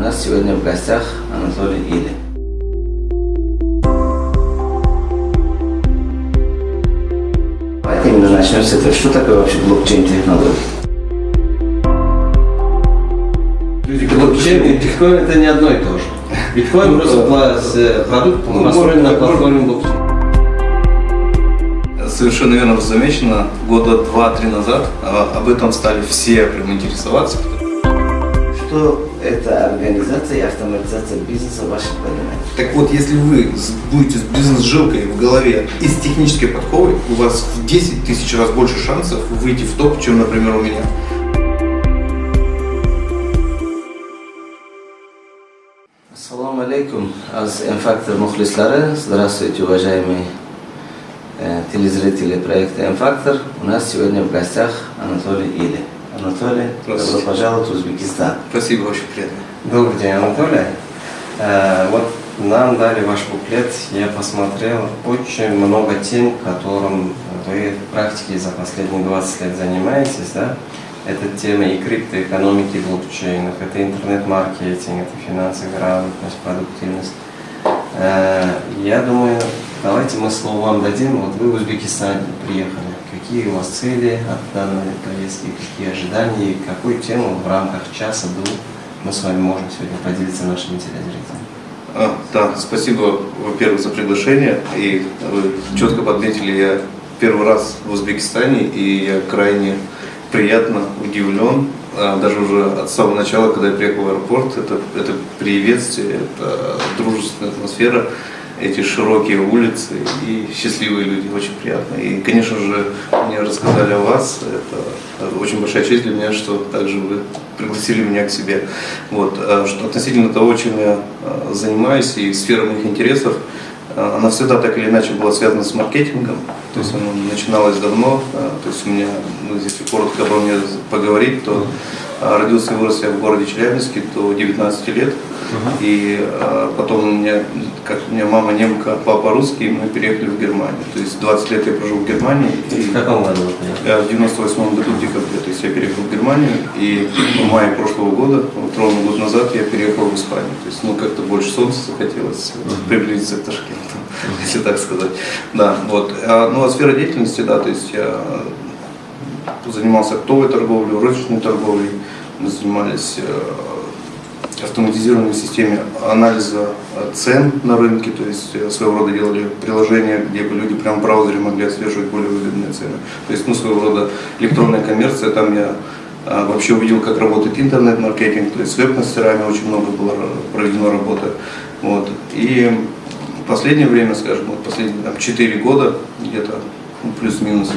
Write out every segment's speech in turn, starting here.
нас сегодня в гостях Анатолий Или. Давайте именно начнем с этого. Что такое вообще блокчейн-технология? Блокчейн и биткоин это не одно и то же. Биткоин просто пла- с- продукт Ну, построен на платформе блокчейн. Совершенно верно замечено. Года два-три назад а, об этом стали все прям интересоваться. Что это организация и автоматизация бизнеса в вашем понимании? Так вот, если вы будете с бизнес-жилкой в голове и с технической подковой, у вас в 10 тысяч раз больше шансов выйти в топ, чем, например, у меня. Ассаламу алейкум, аз М-фактор мухлислары. Здравствуйте, уважаемые э, телезрители проекта М-фактор. У нас сегодня в гостях Анатолий Или. Анатолий, добро пожаловать в Узбекистан. Спасибо, очень приятно. Добрый день, Анатолий. Э, вот нам дали ваш буклет, я посмотрел очень много тем, которым вы в практике за последние 20 лет занимаетесь, да? Это тема и криптоэкономики, блокчейнов, это интернет-маркетинг, это финансовая грамотность, продуктивность. Э, Я думаю, давайте мы слово вам дадим. Вот вы в Узбекистан приехали. Какие у вас цели от данной поездки, какие ожидания и какую тему в рамках часа-двух мы с вами можем сегодня поделиться нашими телезрителями? А, да, спасибо, во-первых, за приглашение. И вы четко подметили, я первый раз в Узбекистане, и я крайне приятно удивлен. А, Даже уже от самого начала, когда я приехал в аэропорт, это, это приветствие, это дружественная атмосфера, эти широкие улицы и счастливые люди, очень приятно. И, конечно же, мне рассказали о вас, это очень большая честь для меня, что также вы пригласили меня к себе. Вот. А Что относительно того, чем я а, занимаюсь и сфера моих интересов, она всегда так или иначе была связана с маркетингом, то есть она начиналась давно, то есть у меня, ну, если коротко обо мне поговорить, то родился и вырос я в городе Челябинске до 19 лет, и а, потом у меня, как у меня мама немка, папа русский, и мы переехали в Германию, то есть 20 лет я прожил в Германии, и В каком году я в 98 году в декабре, то есть я переехал в Германию, и в мае прошлого года, вот ровно год назад, я переехал в Испанию. То есть, ну, как-то больше солнца захотелось приблизиться к Ташкенту, если так сказать. Да, вот. А, ну, а сфера деятельности, да, то есть я занимался оптовой торговлей, розничной торговлей, мы занимались э, автоматизированной системе анализа э, цен на рынке, то есть э, своего рода делали приложения, где бы люди прямо в браузере могли отслеживать более выгодные цены. То есть, ну, своего рода электронная коммерция, там я вообще увидел, как работает интернет-маркетинг, то есть с веб-мастерами очень много было проведено работы. Вот. И в последнее время, скажем, вот последние там, 4 года, где-то ну, плюс-минус,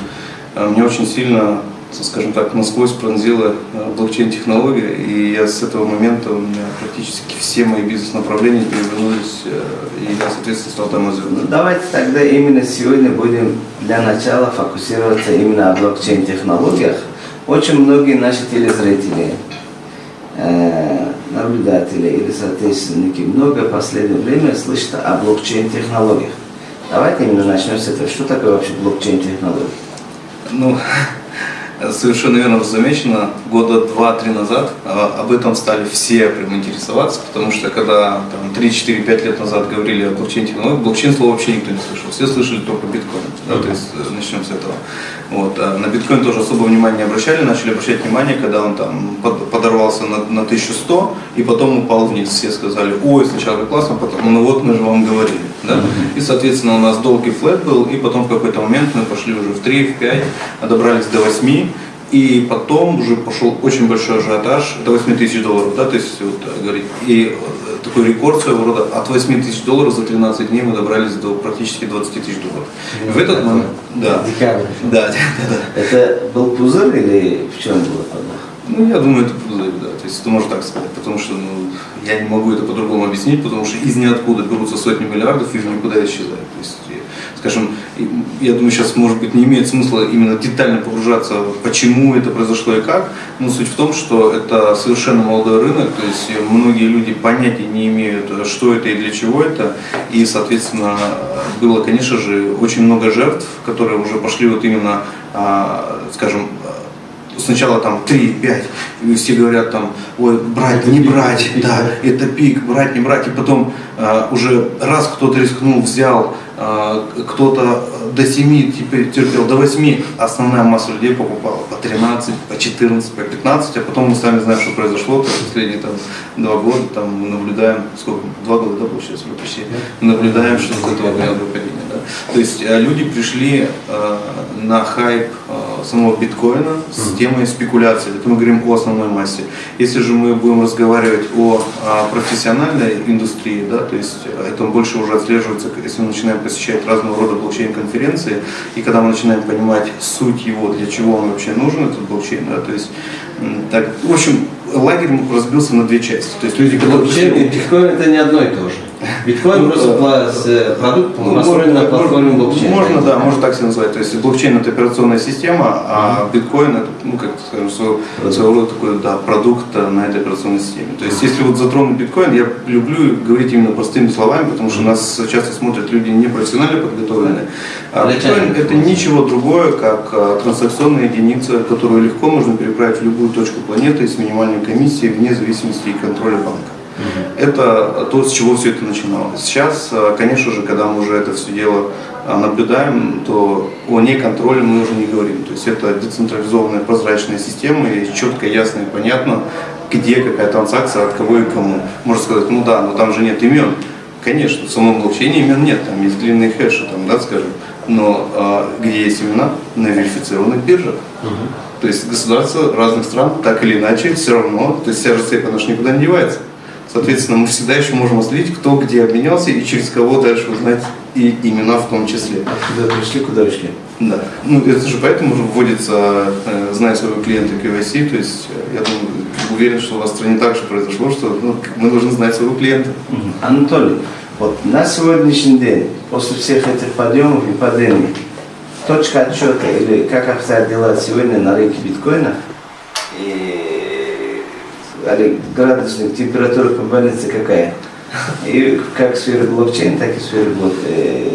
мне очень сильно, скажем так, насквозь пронзила э, блокчейн-технология, и я с этого момента, у меня практически все мои бизнес-направления перевернулись, э, и я, соответственно, стал там Ну, развиваться. давайте тогда именно сегодня будем для начала фокусироваться именно о блокчейн-технологиях. Очень многие наши телезрители, э, наблюдатели или соотечественники много в последнее время слышат о блокчейн-технологиях. Давайте именно начнем с этого. Что такое вообще блокчейн-технология? Ну, совершенно верно замечено, года два-три назад а, об этом стали все прям интересоваться, потому что когда там, 3-4-5 лет назад говорили о блокчейн-технологии, блокчейн слова вообще никто не слышал, все слышали только биткоин, да, то есть э, начнем с этого. Вот. а на биткоин тоже особо внимания не обращали, начали обращать внимание, когда он там под- подорвался на, на 1100 и потом упал вниз. Все сказали, ой, сначала классно, потом, ну вот мы же вам говорили. Да? И, соответственно, у нас долгий флэт был, и потом в какой-то момент мы пошли уже в 3, в 5, а добрались до 8, и потом уже пошел очень большой ажиотаж, до 8 тысяч долларов, да, то есть вот, э, говорить, и э, такой рекорд своего рода, от 8 тысяч долларов за 13 дней мы добрались до практически 20 тысяч долларов. И в этот момент, да, Декабрь. да, да, да. Это был пузырь или в чем было подвох? Ну, я думаю, это пузырь, да. То есть это можно так сказать. Потому что ну, я не могу это по-другому объяснить, потому что из ниоткуда берутся сотни миллиардов и в никуда исчезают. То есть, и, скажем, я думаю, сейчас, может быть, не имеет смысла именно детально погружаться, почему это произошло и как. Но суть в том, что это совершенно молодой рынок, то есть многие люди понятия не имеют, что это и для чего это. И, соответственно, было, конечно же, очень много жертв, которые уже пошли вот именно, а, скажем, сначала там 3, 5, и все говорят там, ой, брать, Это не пик, брать, это пик, да, это пик, брать, не брать, и потом а, уже раз кто-то рискнул, взял, кто-то до 7 теперь терпел, до 8, основная масса людей покупала по 13, по 14, по 15, а потом мы сами знаем, что произошло, есть последние там два года, там мы наблюдаем, сколько, два года, да, получается, уже почти, наблюдаем, что с этого тренда падения, да. То есть э, люди пришли э, на хайп э, самого биткоина с темой спекуляции. Это мы говорим о основной массе. Если же мы будем разговаривать о, профессиональной индустрии, да, то есть это больше уже отслеживается, если мы начинаем посещать разного рода блокчейн-конференции, и когда мы начинаем понимать суть его, для чего он вообще нужен, этот блокчейн, да, то есть так, в общем, лагерь разбился на две части. То есть люди, которые Блокчейн и биткоин это не одно и то же. Биткоин Ну, просто э, продукт Ну, построен на платформе блокчейна. Можно, да, можно так себе назвать. То есть блокчейн это операционная система, а биткоин это, ну, как скажем, своего, своего рода такой, да, продукт э, на этой операционной системе. То есть если вот затронуть биткоин, я люблю говорить именно простыми словами, потому что нас часто смотрят люди не профессионально подготовленные. А биткоин это ничего другое, как э, транзакционная единица, которую легко можно переправить в любую точку планеты с минимальной комиссией вне зависимости от контроля банка. Это то, с чего все это начиналось. Сейчас, э, конечно же, когда мы уже это все дело э, наблюдаем, то о неконтроле мы уже не говорим. То есть это децентрализованная прозрачная система, и четко, ясно и понятно, где какая транзакция, от кого и кому. Можно сказать, ну да, но там же нет имен. Конечно, в самом блокчейне имен нет, там есть длинные хэши, там, да, скажем. Но э, где есть имена? На верифицированных биржах. То есть государства разных стран так или иначе все равно, то есть вся же цепь, она же никуда не девается. Соответственно, мы всегда еще можем отследить, кто где обменялся и через кого дальше узнать и имена в том числе. Откуда пришли, куда ушли. Да. Ну, это же поэтому уже вводится, э, зная своего клиента KYC, то есть э, я думаю, уверен, что у вас в стране также произошло, что ну, мы должны знать своего клиента. Анатолий, вот на сегодняшний день, после всех этих подъемов и падений, точка отчета или как обстоят дела сегодня на рынке биткоина и или градусник, температура больнице какая? И как в сфере блокчейн, так и в сфере блок, э,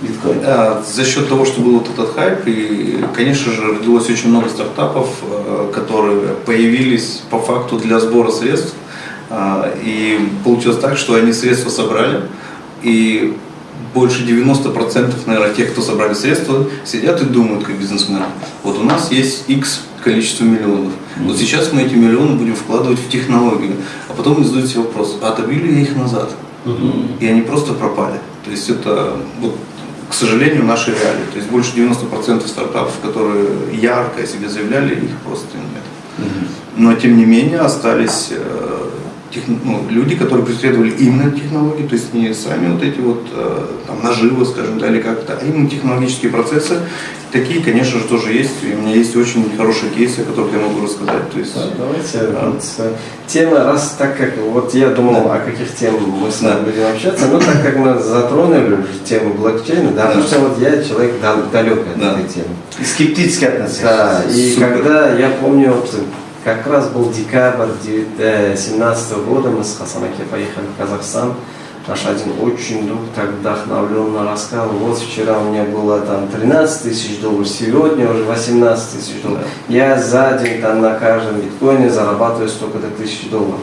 биткоина. А, За счет того, что был вот этот хайп, и, конечно же, родилось очень много стартапов, э, которые появились по факту для сбора средств. А, И получилось так, что они средства собрали, и больше 90% наверное, тех, кто собрали средства, сидят и думают, как бизнесмены. Вот у нас есть X количество миллионов. Вот сейчас мы эти миллионы будем вкладывать в технологию. А потом задают себе вопрос, а отобили ли я их назад? И они просто пропали. То есть это, вот, к сожалению, наши реалии. То есть больше 90% стартапов, которые ярко о себе заявляли, их просто нет. Но тем не менее остались э, тех- ну, люди, которые преследовали именно технологии, то есть не сами вот эти вот э, там, наживы, скажем, да, или как-то, а именно технологические процессы. Такие, конечно же, тоже есть. И у меня есть очень хорошие кейсы, о которых я могу рассказать. То есть, Да, Давайте вот, э, тема, раз так как вот я думал, о каких темах мы с вами Да. будем общаться, но так как мы затронули уже тему блокчейна, да, Да. потому что вот я человек дал- далек от Да. этой темы. И скептически относишься. Да, и Супер. когда я помню, как раз был декабрь 2017 года, мы с Хасанаке поехали в Казахстан. Наш один очень друг так вдохновленно рассказал, вот вчера у меня было там 13 тысяч долларов, сегодня уже 18 тысяч долларов. Я за день там на каждом биткоине зарабатываю столько-то тысяч долларов.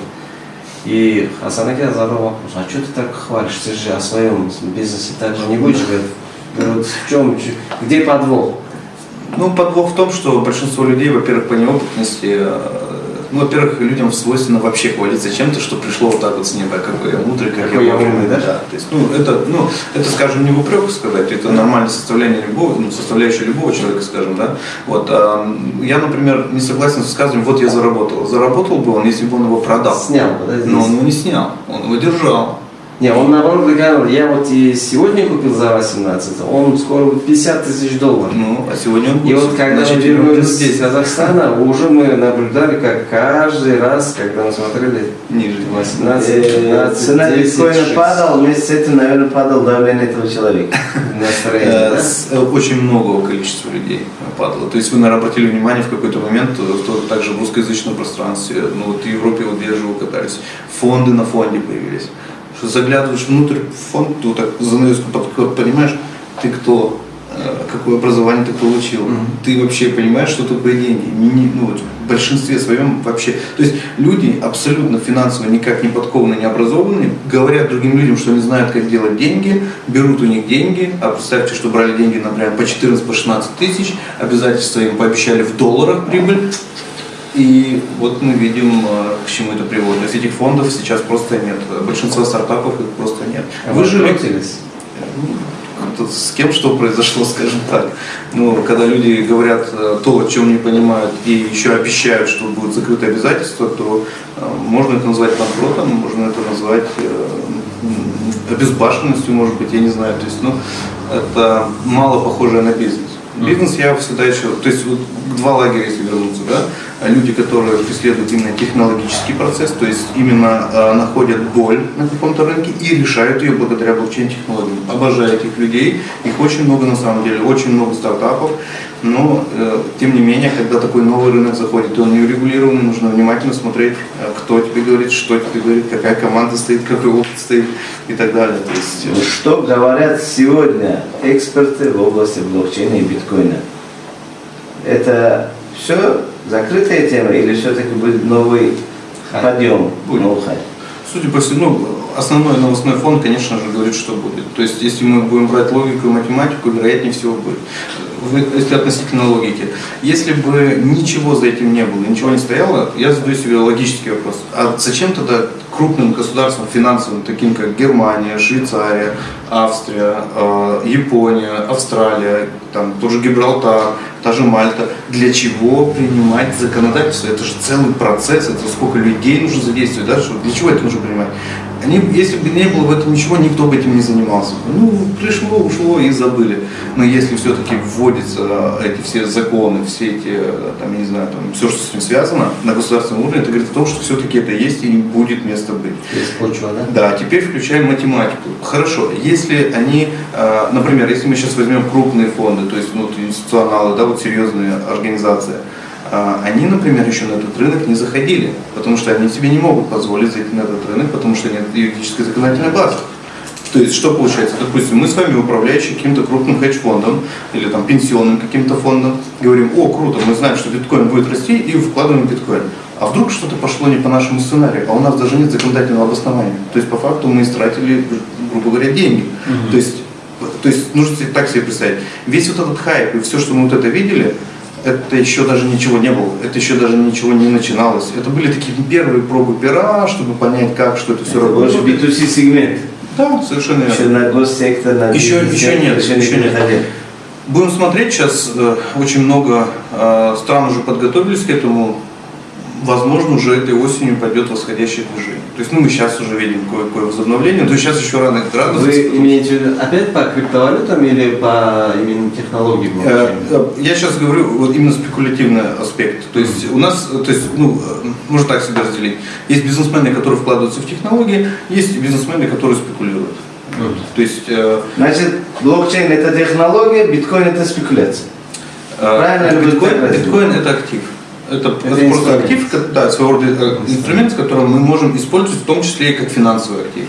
И Хасанаке задал вопрос, а что ты так хвалишь, ты же о своем бизнесе так же не будешь говорить? «Вот в чем, где подвох? Ну, подвох в том, что большинство людей, во-первых, по неопытности, э, ну, во-первых, людям свойственно вообще хвалиться чем-то, что пришло вот так вот с неба, какой я мудрый, как Какой я умный, да? То есть, ну, это, ну, это, скажем, не в упрек сказать, это нормальное составление любого, ну, составляющая любого человека, скажем, да. Вот, а, я, например, не согласен с высказыванием, вот я заработал. Заработал бы он, если бы он его продал. Снял, бы, да, здесь? Но он его не снял, он его держал. Не, он наоборот говорил, я вот и сегодня купил за 18, он скоро будет 50 тысяч долларов. Ну, а сегодня он И будет, вот когда мы вернулись здесь Казахстана, уже мы наблюдали, как каждый раз, когда мы смотрели ниже. 18, Э, 15, Цена 10, биткоина 6, падала, вместе с этим, наверное, падало давление этого человека. настроение, Э, да? э, Очень многого количества людей падало. То есть вы, наверное, обратили внимание в какой-то момент, э, что также в русскоязычном пространстве, ну вот в Европе вот же вы катались, фонды на фонде появились. Что заглядываешь внутрь в фонд, ты вот так занавеску под- понимаешь, ты кто, э, какое образование ты получил, ты вообще понимаешь, что такое деньги. Не- ну, вот в большинстве своем вообще. То есть люди абсолютно финансово никак не подкованы, не образованы, говорят другим людям, что не знают, как делать деньги, берут у них деньги, а представьте, что брали деньги, например, по 14, по 16 тысяч, обязательства им пообещали в долларах прибыль, и вот мы видим, э, к чему это приводит. То есть этих фондов сейчас просто нет. Большинство стартапов их просто нет. А вы охотились? Тут с кем что произошло, скажем так. Ну, когда люди говорят э, то, о чем не понимают, и еще обещают, что будут закрыты обязательства, то э, можно это назвать банкротом, можно это назвать э, обезбашенностью, может быть, я не знаю. То есть, ну, это мало похоже на бизнес. Бизнес я всегда еще, то есть вот два лагеря, если вернуться, да, люди, которые преследуют именно технологический процесс, то есть именно э, находят боль на каком-то рынке и решают ее благодаря блокчейн-технологиям. Обожаю этих людей, их очень много на самом деле, очень много стартапов, но э, тем не менее, когда такой новый рынок заходит, и он не урегулированный, нужно внимательно смотреть, э, кто тебе говорит, что тебе говорит, какая команда стоит, какой опыт стоит и так далее. То есть, э, Что говорят сегодня эксперты в области блокчейна и биткоина? Это все закрытая тема или все-таки будет новый Хайп. подъем, Будет. новый хайп? Судя по всему, ну, основной новостной фон, конечно же, говорит, что будет. То есть, если мы будем брать логику и математику, вероятнее всего будет. Если относительно логики. Если бы ничего за этим не было, ничего не стояло, я задаю себе логический вопрос. А зачем тогда крупным государствам финансовым, таким как Германия, Швейцария, Австрия, э, Япония, Австралия, там, тот же Гибралтар, та же Мальта, для чего принимать законодательство? Это же целый процесс, это сколько людей нужно задействовать, да? Для чего это нужно принимать? Они, если бы не было в этом ничего, никто бы этим не занимался. Ну, пришло, ушло и забыли. Но если все-таки вводятся эти все законы, все эти, там, я не знаю, там, все, что с этим связано, на государственном уровне, это говорит о том, что все-таки это есть и будет место быть. Есть почва, да? Да, теперь включаем математику. Хорошо, если они, э, например, если мы сейчас возьмем крупные фонды, то есть ну, институционалы, да, вот серьезные организации, э, они, например, еще на этот рынок не заходили, потому что они себе не могут позволить зайти на этот рынок, потому что нет юридической законодательной базы. То есть что получается? Допустим, мы с вами управляющие каким-то крупным хедж-фондом или там пенсионным каким-то фондом, говорим, о, круто, мы знаем, что биткоин будет расти и вкладываем биткоин. А вдруг что-то пошло не по нашему сценарию, а у нас даже нет законодательного обоснования. То есть по факту мы истратили, грубо говоря, деньги. То есть то есть нужно себе так себе представить. Весь вот этот хайп и все, что мы вот это видели, это еще даже ничего не было, это еще даже ничего не начиналось. Это были такие первые пробы пера, чтобы понять, как, что это все Это работает. B2C сегмент. Да, совершенно Еще верно. на госсектор, на Еще- еще нет, еще еще не нет. Будем смотреть, сейчас э, очень много э, стран уже подготовились к этому. Возможно, уже этой осенью пойдет восходящее движение. То есть, ну, мы сейчас уже видим кое-какое возобновление, то есть сейчас еще рано радоваться. Вы имеете в виду опять по криптовалютам или по именно технологии Э, э, Я сейчас говорю вот именно спекулятивный аспект. То есть у нас, то есть, ну, э, можно так себя разделить. Есть бизнесмены, которые вкладываются в технологии, есть бизнесмены, которые спекулируют. Мгм. То есть э, Значит, блокчейн это технология, биткоин это спекуляция. Правильно биткоин, биткоин это актив. Это, это просто инструмент. актив, да, своего рода э, инструмент, который мы можем использовать в том числе и как финансовый актив.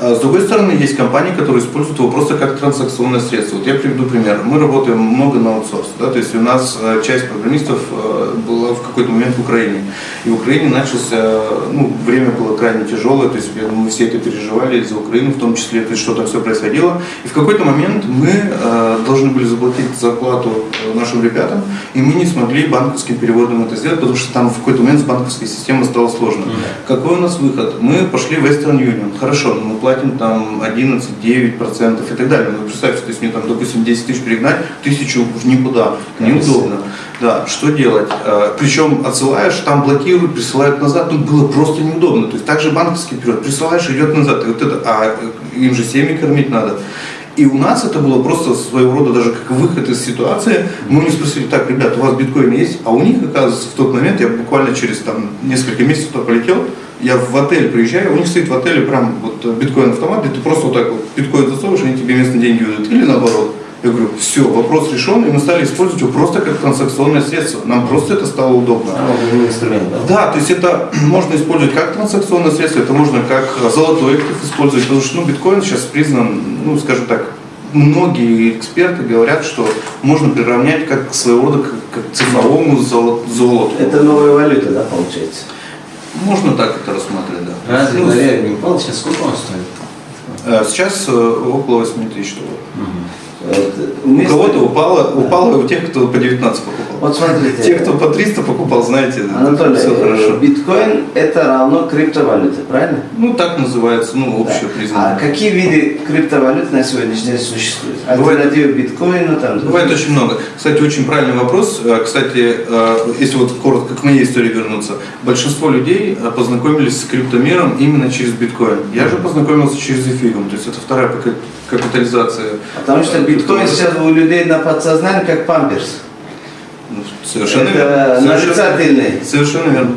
А С другой стороны, есть компании, которые используют его просто как транзакционное средство. Вот я приведу пример. Мы работаем много на аутсорс. Да? То есть у нас э, часть программистов э, была в какой-то момент в Украине. И в Украине начался, ну, время было крайне тяжелое, то есть мы все это переживали за Украину в том числе, то есть что там все происходило. И в какой-то момент мы э, должны были заплатить зарплату э, нашим ребятам, и мы не смогли банковским переводом это сделать, потому что там в какой-то момент с банковской системой стало сложно. Какой у нас выход? Мы пошли в Western Union. Хорошо, мы платим там 11, 9 процентов и так далее. Ну, представьте, то есть мне там, допустим, 10 тысяч перегнать, тысячу в никуда. Неудобно. Да, что делать? Э, Причем отсылаешь, там блокируют, присылают назад. Ну, было просто неудобно. То есть также банковский период. Присылаешь, идет назад. И вот это, а э, им же семьи кормить надо. И у нас это было просто своего рода даже как выход из ситуации. Мы них спросили, так, ребят, у вас биткоин есть? А у них, оказывается, в тот момент, я буквально через там, несколько месяцев туда полетел, я в отель приезжаю, у них стоит в отеле прям вот биткоин-автомат, где ты просто вот так вот биткоин засовываешь, они тебе местные деньги выдают. Или наоборот. Я говорю, все, вопрос решен, и мы стали использовать его просто как транзакционное средство. Нам просто это стало удобно. А, инструмент, да? Да, то есть это можно использовать как транзакционное средство, это можно как золотой актив использовать, потому что ну, биткоин сейчас признан, ну, скажем так, многие эксперты говорят, что можно приравнять как своего рода как, как цифровому золо- золоту. Это новая валюта, да, получается? Можно так это рассматривать, да. Разве Ну, не упал? Сейчас сколько он стоит? э, Сейчас э, около 8 тысяч долларов. Вот, У кого-то упало, упало у тех, кто по 19 покупал. Вот смотрите. Те, кто по 300 покупал, знаете, Анатолий, все э, хорошо. биткоин это равно криптовалюте, правильно? Ну, так называется, ну, Да. общее А признание. какие виды криптовалют на сегодняшний день существуют? Бывает- Альтернатива биткоину там. Бывает очень много. Кстати, очень правильный вопрос. Э, Кстати, э, если вот коротко к моей истории вернуться, большинство людей познакомились с криптомиром именно через биткоин. Я же познакомился через эфириум, то есть это вторая капитализация. Потому что э, биткоин сейчас у людей на подсознании как памперс. Ну, Совершенно Это верно. Нарицательный. Совершенно верно.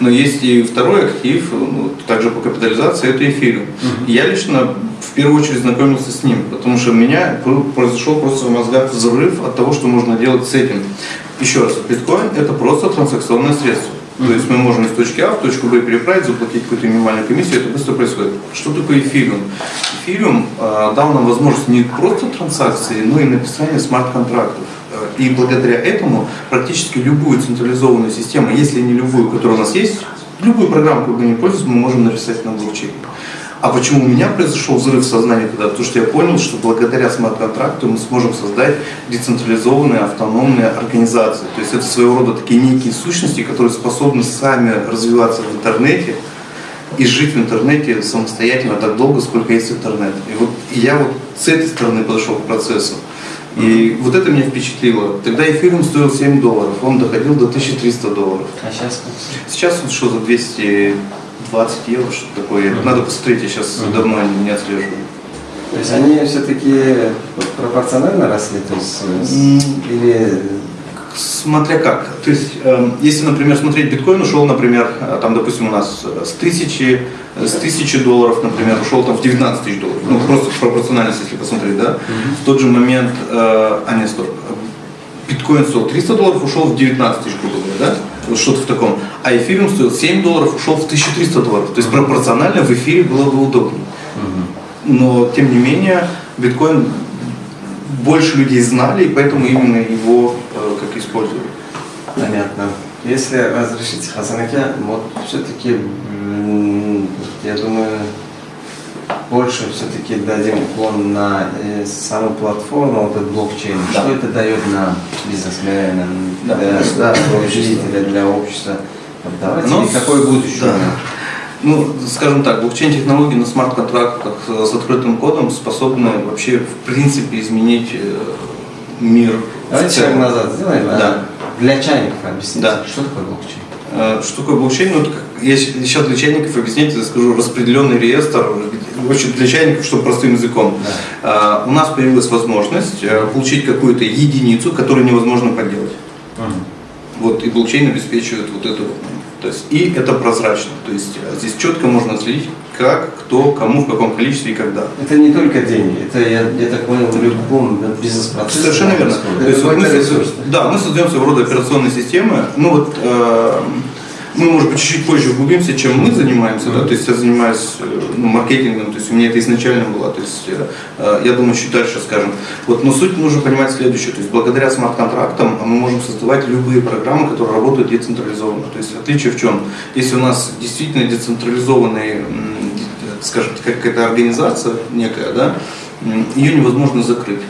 Но есть и второй актив, ну, также по капитализации, это эфириум. Я лично в первую очередь знакомился с ним, потому что у меня про- произошел просто в мозгах взрыв от того, что можно делать с этим. Еще раз, биткоин это просто транзакционное средство. То есть мы можем из точки А в точку Б переправить, заплатить какую-то минимальную комиссию, это быстро происходит. Что такое эфириум? Эфириум э, дал нам возможность не просто транзакции, но и написания смарт-контрактов. И благодаря этому практически любую централизованную систему, если не любую, которая у нас есть, любую программу, какой бы ни пользовались, мы можем написать на блокчейне. А почему у меня произошел взрыв сознания тогда? Потому что я понял, что благодаря смарт-контракту мы сможем создать децентрализованные автономные организации. То есть это своего рода такие некие сущности, которые способны сами развиваться в интернете и жить в интернете самостоятельно так долго, сколько есть интернет. И вот и я вот с этой стороны подошел к процессу. И вот это меня впечатлило. Тогда эфириум стоил 7 долларов, он доходил до 1300 долларов. А сейчас Сейчас вот что за 220 евро, что такое. Надо посмотреть, я сейчас давно не отслеживаю. То есть они все-таки пропорционально росли, то есть М. или Смотря как. То есть, эм, если, например, смотреть биткоин ушел, например, э, там, допустим, у нас э, с тысячи, э, с тысячи долларов, например, ушел там в 19 тысяч долларов. Ну, просто пропорциональность, если посмотреть, да. В тот же момент, э, а нет, стоп, биткоин стоил 300 долларов, ушел в 19 тысяч, грубо говоря, да? Вот что-то в таком. А эфириум стоил 7 долларов, ушел в 1300 долларов. То есть пропорционально в эфире было бы удобнее. Но, тем не менее, биткоин больше людей знали, и поэтому именно его э, как использовали. Понятно. Если разрешите, Хасанаке, вот все-таки, я думаю, больше все-таки дадим уклон на э, саму платформу, вот этот блокчейн. Да. Что это дает нам, бизнесменам, Да. для Государству, жителя, для общества? Давайте, Ну, и какое будущее? да. Ну, скажем так, блокчейн-технологии на смарт-контрактах с открытым кодом способны вообще в принципе изменить э, мир. Давайте шаг назад сделаем. а Да. Для чайников объясните, Да. что такое блокчейн? Э, Что такое блокчейн? Ну, я сейчас для чайников объяснить, я скажу, распределенный реестр, в общем, для чайников, чтобы простым языком. Э, У нас появилась возможность получить какую-то единицу, которую невозможно подделать. Вот, и блокчейн обеспечивает вот это вот. То есть, и это прозрачно. То есть э, здесь четко можно отследить, как, кто, кому, в каком количестве и когда. Это не только деньги, это, я, я так понял, в любом бизнес-процессе. Совершенно верно. То есть вот мы, ресурс, да, мы создаем своего рода операционные системы. Ну вот э, мы, может быть, чуть-чуть позже углубимся, чем мы занимаемся. Да? То есть я занимаюсь э, ну, маркетингом, то есть у меня это изначально было. То есть э, я думаю, чуть дальше скажем. Вот, но суть нужно понимать следующее. То есть благодаря смарт-контрактам мы можем создавать любые программы, которые работают децентрализованно. То есть отличие в чем? Если у нас действительно децентрализованный, скажем, какая-то организация некая, да, ее невозможно закрыть.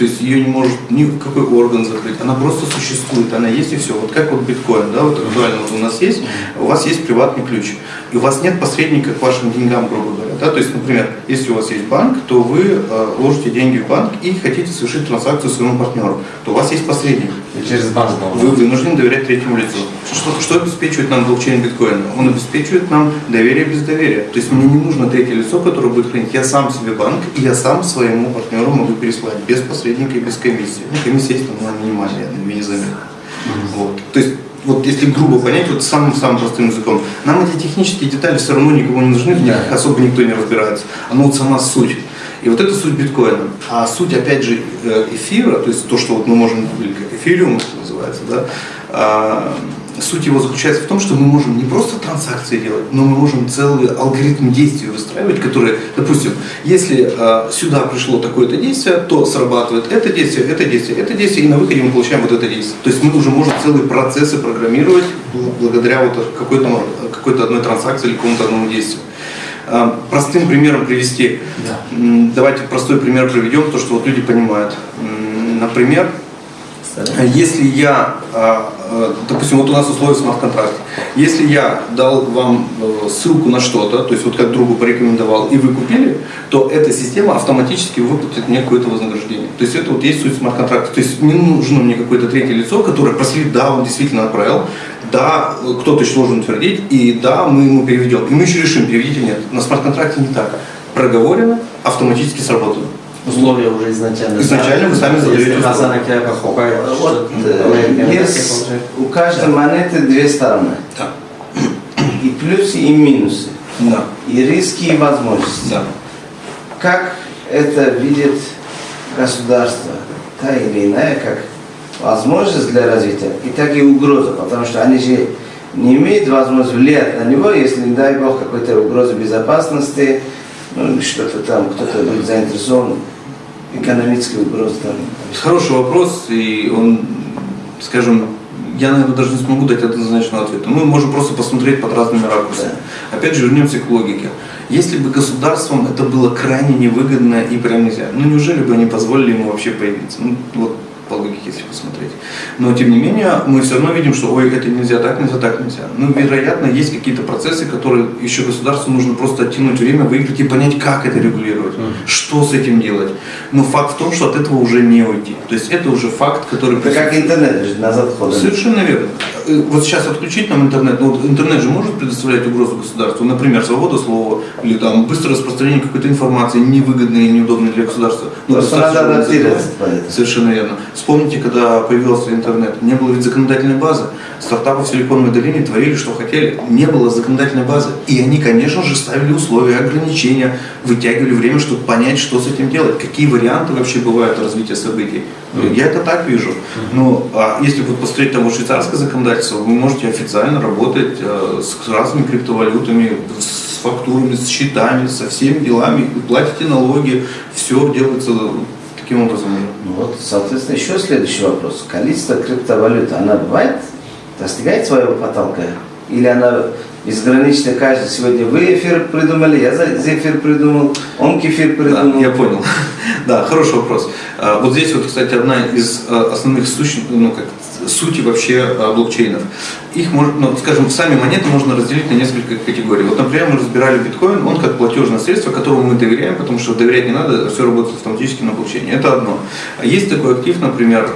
То есть ее не может ни какой орган закрыть, она просто существует, она есть и все. Вот как вот биткоин, да, вот актуально вот у нас есть, у вас есть приватный ключ, и у вас нет посредника к вашим деньгам, грубо говоря. Да? То есть, например, если у вас есть банк, то вы э, ложите деньги в банк и хотите совершить транзакцию своему партнеру, то у вас есть посредник. И через банк. Вы вынуждены доверять третьему лицу. Что, что обеспечивает нам блокчейн биткоина? Он обеспечивает нам доверие без доверия. То есть мне не нужно третье лицо, которое будет хранить. Я сам себе банк, и я сам своему партнеру могу переслать без посредника и без комиссии. Ну, комиссия есть, но она минимальная, она незаметна. Вот. То есть вот если грубо понять, вот самым-самым простым языком, нам эти технические детали все равно никому не нужны, в них Да. особо никто не разбирается. Оно вот сама суть. И вот это суть биткоина. А суть, опять же, э, эфира, то есть то, что вот мы можем, эфириум это называется, да, а, суть его заключается в том, что мы можем не просто транзакции делать, но мы можем целый алгоритм действий выстраивать, которые, допустим, если э, сюда пришло такое-то действие, то срабатывает это действие, это действие, это действие, и на выходе мы получаем вот это действие. То есть мы уже можем целые процессы программировать благодаря вот какой-то какой одной транзакции или какому-то одному действию. Э, простым примером привести. Да. Давайте простой пример приведем, то, что вот люди понимают. Например, если я, а, а, допустим, вот у нас условия смарт-контракта, если я дал вам э, ссылку на что-то, то есть вот как другу порекомендовал, и вы купили, то эта система автоматически выплатит мне какое-то вознаграждение. То есть это вот есть суть смарт-контракта. То есть не нужно мне какое-то третье лицо, которое проследит, да, он действительно отправил, да, кто-то еще должен утвердить, и да, мы ему переведем. И мы еще решим, переведить или нет. На смарт-контракте не так. Проговорено, автоматически сработано условия уже изначально. Изначально вы сами задаете покупает, вот, э, есть у каждой монеты две стороны. Да. И плюсы, и минусы. Да. И риски, и возможности. Да. Как это видит государство, та или иная, как возможность для развития, и так и угроза, потому что они же не имеют возможности влиять на него, если, не дай бог, какой-то угроза безопасности, ну, что-то там, кто-то будет заинтересован, экономической угрозы там. Хороший вопрос, и он, скажем, я, наверное, даже не смогу дать однозначного ответа. Мы можем просто посмотреть под разными ракурсами. Да. Опять же, вернемся к логике. Если бы государством это было крайне невыгодно и прям нельзя, ну неужели бы они позволили ему вообще появиться? Ну, вот по логике, если посмотреть. Но, тем не менее, мы все равно видим, что, ой, это нельзя, так нельзя, так нельзя. Ну, вероятно, есть какие-то процессы, которые еще государству нужно просто оттянуть время, выиграть и понять, как это регулировать, mm. что с этим делать. Но факт в том, что от этого уже не уйти. То есть это уже факт, который... Это как интернет, назад ходит. Совершенно верно. Э, вот сейчас отключить нам интернет, ну, вот интернет же может предоставлять угрозу государству, например, свобода слова, или там быстрое распространение какой-то информации, невыгодной и неудобной для государства. Ну, Просто надо адаптироваться. Совершенно верно. Вспомните, когда появился интернет, не было ведь законодательной базы. Стартапы в Силиконовой долине творили, что хотели. Не было законодательной базы. И они, конечно же, ставили условия, ограничения, вытягивали время, чтобы понять, что с этим делать, какие варианты вообще бывают развития событий. Я это так вижу. Ну, а если вот посмотреть того швейцарское законодательство, вы можете официально работать э, с разными криптовалютами, с фактурами, с счетами, со всеми делами, вы платите налоги, все делается таким образом. Ну вот, соответственно, еще следующий вопрос. Количество криптовалют, она бывает, достигает своего потолка? Или она безгранично каждый. Сегодня вы эфир придумали, я за эфир придумал, он кефир придумал. Да, я понял. Да, хороший вопрос. А, вот здесь вот, кстати, одна из а, основных сущностей, ну, как сути вообще а, блокчейнов. Их можно, ну, скажем, сами монеты можно разделить на несколько категорий. Вот, например, мы разбирали биткоин, он как платежное средство, которому мы доверяем, потому что доверять не надо, все работает автоматически на блокчейне. Это одно. Есть такой актив, например,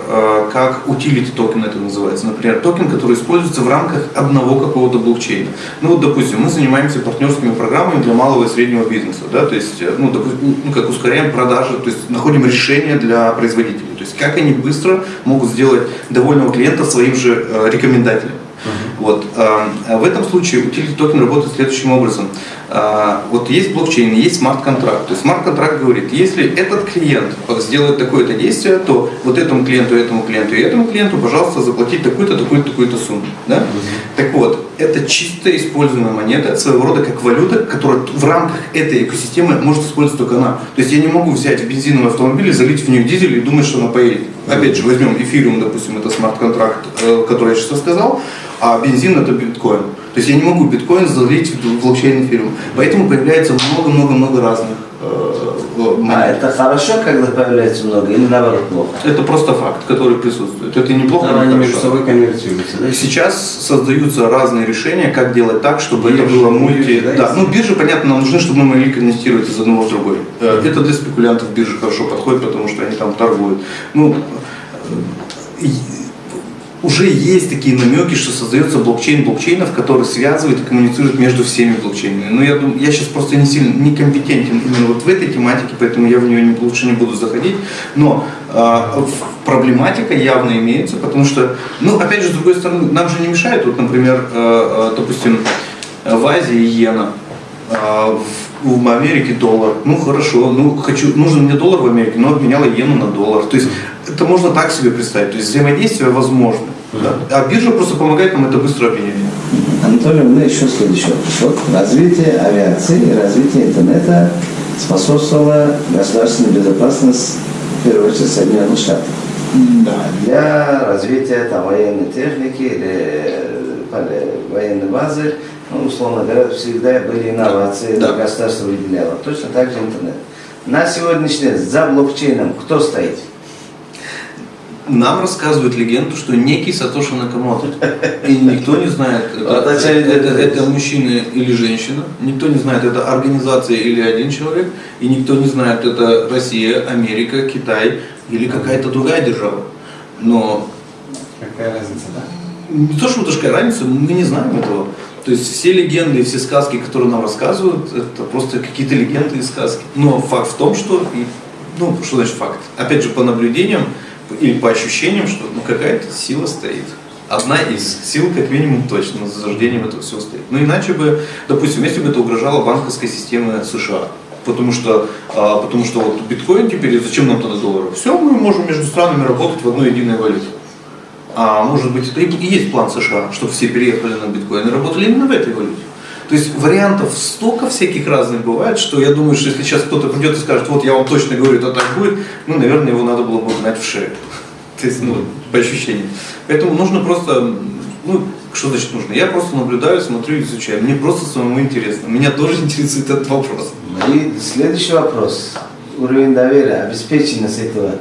как utility токен это называется. Например, токен, который используется в рамках одного какого-то блокчейна. Ну вот, допустим, мы занимаемся партнерскими программами для малого и среднего бизнеса, да, то есть, ну, допустим, ну, как ускоряем продажи, то есть находим решения для производителей. То есть как они быстро могут сделать довольного клиента своим же э, рекомендателем. Uh-huh. Вот. Э, в этом случае utility токен работает следующим образом. Э, вот есть блокчейн, есть смарт-контракт. То есть смарт-контракт говорит, если этот клиент сделает такое-то действие, то вот этому клиенту, этому клиенту и этому клиенту, пожалуйста, заплатить такую-то, такую-то, такую-то сумму. Да? Uh-huh. Так вот, это чисто используемая монета, своего рода как валюта, которая в рамках этой экосистемы может использовать только она. То есть я не могу взять бензиновый автомобиль, залить в нее дизель и думать, что она поедет. Опять же, возьмем эфириум, допустим, это смарт-контракт, э, который я сейчас сказал, а бензин это биткоин. То есть я не могу биткоин залить в блокчейн эфириум. Поэтому появляется много-много-много разных э, А это хорошо, когда появляется много, или наоборот плохо? Это просто факт, который присутствует. Это неплохо. Да, они между собой конвертируются. Да? Сейчас создаются разные решения, как делать так, чтобы биржи, это было мульти. да, да. ну биржи, понятно, нам нужны, чтобы мы могли конвертировать из одного в другой. Mm-hmm. Это для спекулянтов биржи хорошо подходит, потому что они там торгуют. Ну, уже есть такие намеки, что создается блокчейн блокчейнов, который связывает и коммуницирует между всеми блокчейнами. Но я, думаю, я сейчас просто не сильно не компетентен именно вот в этой тематике, поэтому я в нее не, лучше не буду заходить. Но э, проблематика явно имеется, потому что, ну, опять же, с другой стороны, нам же не мешает, вот, например, э, э, допустим, в Азии иена, э, в Америке доллар. Ну хорошо, ну хочу, нужен мне доллар в Америке, но обменяла иену на доллар. То есть это можно так себе представить. То есть взаимодействие возможно. Да? А биржа просто помогает нам это быстро обменять. Анатолий, у меня еще следующий вопрос. Вот развитие авиации и развитие интернета способствовало государственной безопасности, в первую очередь, Соединенных Штатов. Да. Для развития там, военной техники или э, военной базы, ну, условно говоря, всегда были инновации, Да. государство выделяло. Точно так же интернет. На сегодняшний день за блокчейном кто стоит? Нам рассказывают легенду, что некий Сатоши Накамото. И никто не знает, это, это, это- это мужчина или женщина. Никто не знает, это организация или один человек. И никто не знает, это Россия, Америка, Китай или какая-то другая держава. Но Какая разница, да? не то, что такая разница, мы не знаем этого. То есть все легенды и все сказки, которые нам рассказывают, это просто какие-то легенды и сказки. Но факт в том, что, и, ну, что значит факт? Опять же, по наблюдениям или по ощущениям, что ну, какая-то сила стоит. Одна из сил, как минимум, точно, за заждением этого всего стоит. Ну, иначе бы, допустим, если бы это угрожало банковской системе США, Потому что, а, потому что вот биткоин теперь, зачем нам тогда доллары? Все, мы можем между странами работать в одной единой валюте. А может быть, это и есть план США, чтобы все переехали на биткоин и работали именно в этой валюте. То есть вариантов столько всяких разных бывает, что я думаю, что если сейчас кто-то придет и скажет, вот я вам точно говорю, это так будет, ну, наверное, его надо было бы гнать в шею. То есть, ну, по ощущениям. Поэтому нужно просто, ну, что значит нужно? Я просто наблюдаю, смотрю, изучаю. Мне просто самому интересно. Меня тоже интересует этот вопрос. И следующий вопрос. Уровень доверия, обеспеченность этого.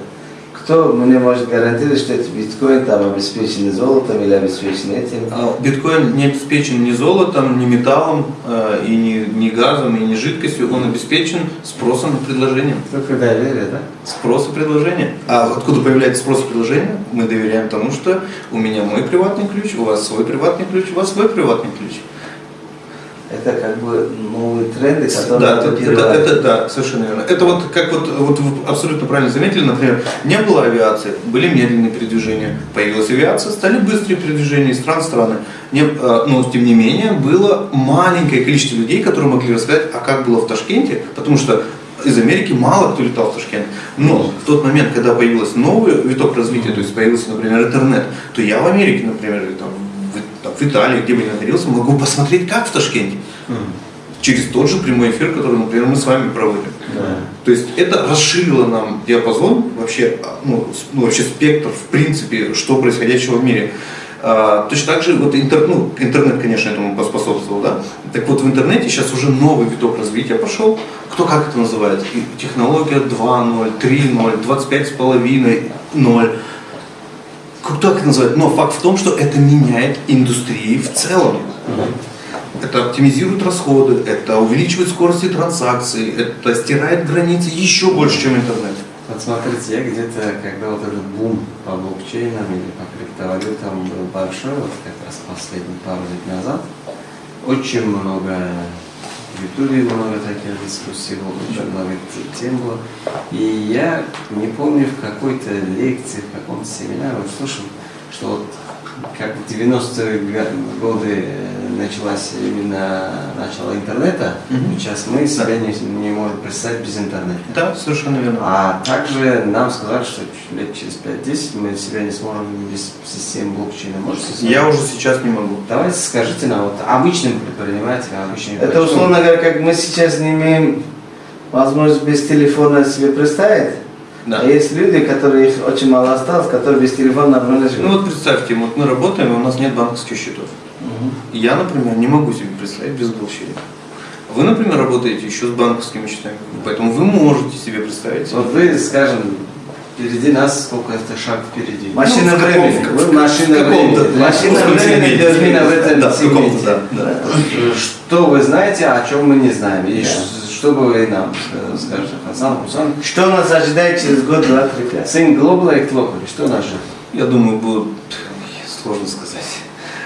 Кто мне может гарантировать, что этот биткоин там обеспечен золотом или обеспечен этим? А Биткоин не обеспечен ни золотом, ни металлом, э, и ни, ни газом, и ни жидкостью. Он обеспечен спросом и предложением. Только доверие, да? Спрос и предложение. А откуда появляется спрос и предложение? Мы доверяем тому, что у меня мой приватный ключ, у вас свой приватный ключ, у вас свой приватный ключ. Это как бы новые тренды, которые Да, это, это, это- да, совершенно верно. Это вот как вот, вот вы абсолютно правильно заметили, например, не было авиации, были медленные передвижения. Появилась авиация, стали быстрые передвижения из стран в страны. Не, э, но тем не менее было маленькое количество людей, которые могли рассказать, а как было в Ташкенте, потому что из Америки мало кто летал в Ташкент. Но в тот момент, когда появился новый виток развития, то есть появился, например, интернет, то я в Америке, например, или там, там, в Италии, где бы ни находился, могу посмотреть, как в Ташкенте через тот же прямой эфир, который, например, мы с вами проводим. Да. То есть это расширило нам диапазон, вообще, а, ну, ну, вообще спектр, в принципе, что происходящего в мире. А, точно так же вот интер- ну, интернет, конечно, этому поспособствовал, да. Так вот в интернете сейчас уже новый виток развития пошел. Кто как это называет? И технология 2.0, 3.0, 25.5, 0. Кто как это называет? Но факт в том, что это меняет индустрии в целом. Это оптимизирует расходы, это увеличивает скорости транзакций, это стирает границы еще больше, чем интернет. Вот смотрите, я где-то, когда вот этот бум по блокчейнам или по криптовалютам был большой, вот как раз последние пару лет назад, очень много в Ютубе много таких дискуссий было, очень много тем было. И я не помню, в какой-то лекции, в каком-то семинаре услышал, что вот как в 90-е га- годы началась именно начало интернета, Мгм. сейчас мы себя не, не можем представить без интернета. Да, совершенно верно. А также нам сказали, что лет через 5-10 мы себя не сможем без системы блокчейна. Можете? Я уже сейчас не могу. Давайте скажите нам, вот обычным предпринимателям, обычным Это условно говоря, как мы сейчас не имеем возможность без телефона себе представить. Да. А есть люди, которые их очень мало осталось, которые без телефона нормально живут. Ну вот представьте, вот мы работаем, и у нас нет банковских счетов. Мгм. Я, например, не могу себе представить без блокчейна. Вы, например, работаете еще с банковскими счетами, поэтому вы можете себе представить. Вот вы, скажем, впереди нас сколько это шаг впереди. Машина Ну, в каком- времени. в Вы каком- машина времени. Машина в каком-то времени именно в этом Да, да, да. Что вы знаете, о чем мы не знаем? И Да. Что бы вы нам э, скажете, Хасан, Хусан? Что нас ожидает через год, два, три, пять? Сын Глобала и Клокали, что нас ждет? Я думаю, будет сложно сказать.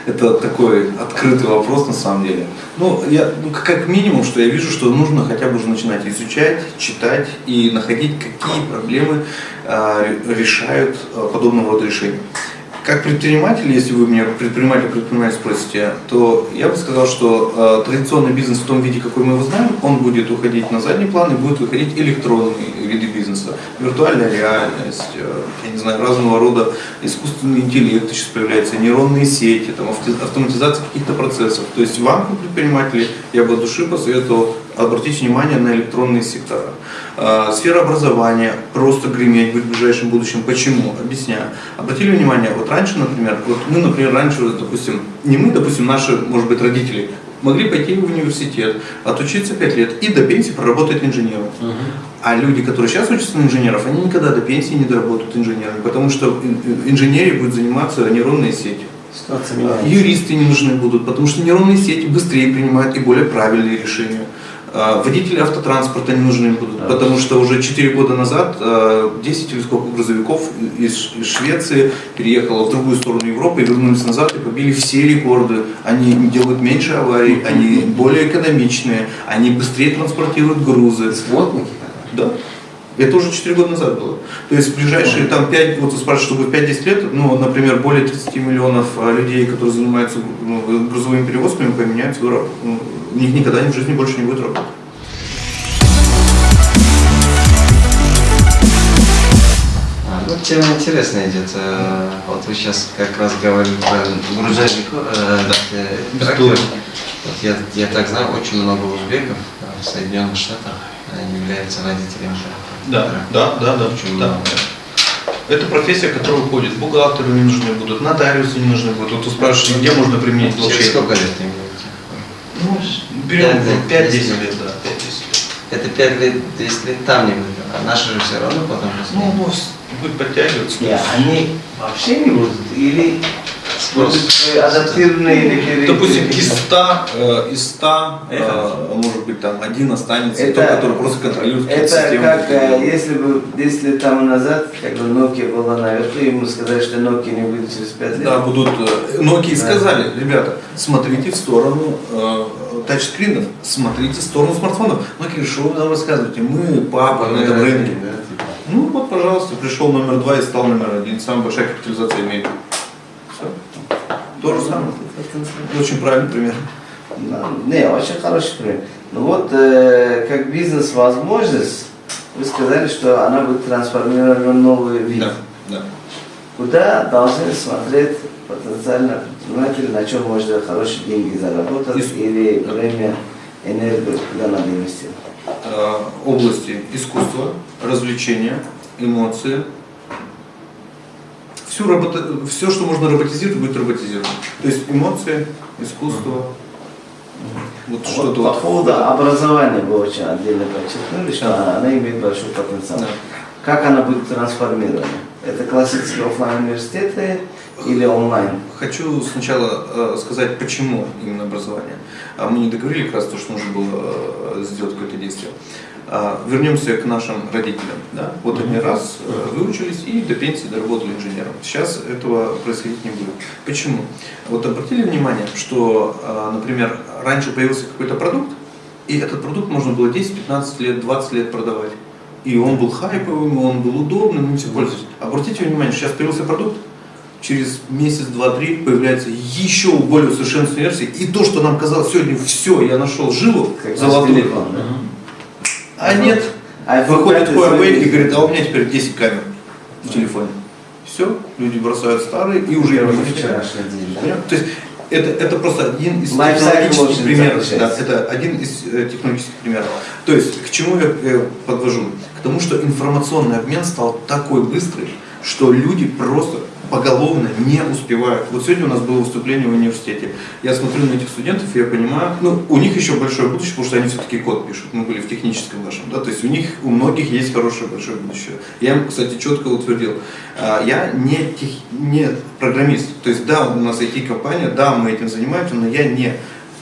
Это такой открытый вопрос на самом деле. Ну, я, ну, как- минимум, что я вижу, что нужно хотя бы уже начинать изучать, читать и находить, какие проблемы ре- решают а, подобного рода решения. Как предприниматель, если вы меня предприниматель предприниматель спросите, то я бы сказал, что э, традиционный бизнес в том виде, какой мы его знаем, он будет уходить на задний план и будет выходить электронные виды бизнеса. Виртуальная реальность, э, я не знаю, разного рода искусственный интеллект сейчас появляется, нейронные сети, там, автоматизация каких-то процессов. То есть вам, предприниматели, я бы от души посоветовал обратить внимание на электронные сектора. Э, сфера образования просто греметь будет в ближайшем будущем. Почему? Объясняю. Обратили внимание, вот раньше, например, вот мы, например, раньше, допустим, не мы, допустим, наши, может быть, родители, могли пойти в университет, отучиться 5 лет и до пенсии проработать инженером. Uh-huh. А люди, которые сейчас учатся на инженеров, они никогда до пенсии не доработают инженерами, потому что инженерией будет заниматься нейронные сети. Юристы не нужны будут, потому что нейронные сети быстрее принимают и более правильные решения. А, водители автотранспорта не нужны будут, да. потому что уже 4 года назад 10 а, или сколько грузовиков из Швеции переехало в другую сторону Европы и вернулись назад и побили все рекорды. Они делают меньше аварий, они более экономичные, они быстрее транспортируют грузы. Сводники? Да. Это уже 4 года назад было. То есть в ближайшие там 5, вот вы спрашиваете, что будет 5-10 лет, ну, например, более 30 миллионов а, людей, которые занимаются ну, грузовыми перевозками, поменяют свою работу. Ну, у них никогда в жизни больше не будет работать. А, ну, тема интересная идет. Э, вот вы сейчас как раз говорили про грузовик, э, да, э, Вот я, я так знаю, очень много узбеков в Соединенных Штатах являются водителями да, да, да, да. Очень да. Это профессия, которая уходит. Бухгалтеры не нужны будут, нотариусы не нужны будут. Вот вы спрашиваете, где можно применить блокчейн? Через сколько лет Ну, берем 5-10 лет, да, 5-10 лет. Это 5 лет, 10 лет там не будет, а наши же все равно потом... Ну, ну, будет подтягиваться. Нет, они вообще не будут, или Спрос. Адаптированные или Допустим, из 100, э, из 100 э, может быть, там один останется, это, тот, который просто контролирует Это систему. как, э, если бы 10 лет тому назад, как бы Nokia была наверху, ему сказали, что Nokia не будет через 5 лет. Да, будут. Nokia да. сказали, ребята, смотрите в сторону тачскринов, смотрите в сторону смартфонов. Nokia вы нам рассказываете, мы папа на этом рынке. Типа. Ну вот, пожалуйста, пришел номер два и стал номер один. Самая большая капитализация имеет. То же самое. Очень правильный пример. Не, очень хороший пример. Ну вот, э, как бизнес-возможность, вы сказали, что она будет трансформирована в новый вид. Да, да. Куда должны смотреть потенциально предприниматели, на чем можно хорошие деньги заработать Ис... или время, энергию, куда надо инвестировать? Э, области искусства, развлечения, эмоции, всю работа, все, что можно роботизировать, будет роботизировано. То есть эмоции, искусство, вот, вот что-то по вот. поводу образования вы очень отдельно подчеркнули, что да. она имеет большой потенциал. Да. Как она будет трансформирована? Это классические офлайн университеты или онлайн? Хочу сначала э, сказать, почему именно образование. А мы не договорили как раз то, что нужно было э, сделать какое-то действие. А, вернемся к нашим родителям. Да? Вот они раз э, выучились и до пенсии доработали инженером. Сейчас этого происходить не будет. Почему? Вот обратили внимание, что, а, например, раньше появился какой-то продукт, и этот продукт можно было 10, 15 лет, 20 лет продавать. И он был хайповым, он был удобным, и все пользовались. Обратите внимание, сейчас появился продукт, через месяц, два, три появляется еще более усовершенствованная версия. И то, что нам казалось сегодня, все, я нашел жилу золотую. Телефон, да? А нет. А Выходит Huawei и говорит, а у меня теперь 10 камер в телефоне. Все, люди бросают старые и уже не вчерашний день. Да? То есть это, это просто один из технологических примеров. Да, это один из э, технологических примеров. То есть, к чему я э, подвожу? К тому, что информационный обмен стал такой быстрый, что люди просто поголовно не успевают. Вот сегодня у нас было выступление в университете. Я смотрю на этих студентов, и я понимаю, ну, у них еще большое будущее, потому что они все-таки код пишут. Мы были в техническом нашем, да, то есть у них, у многих есть хорошее большое будущее. Я им, кстати, четко утвердил. А, я не, тех, не программист. То есть, да, у нас IT-компания, да, мы этим занимаемся, но я не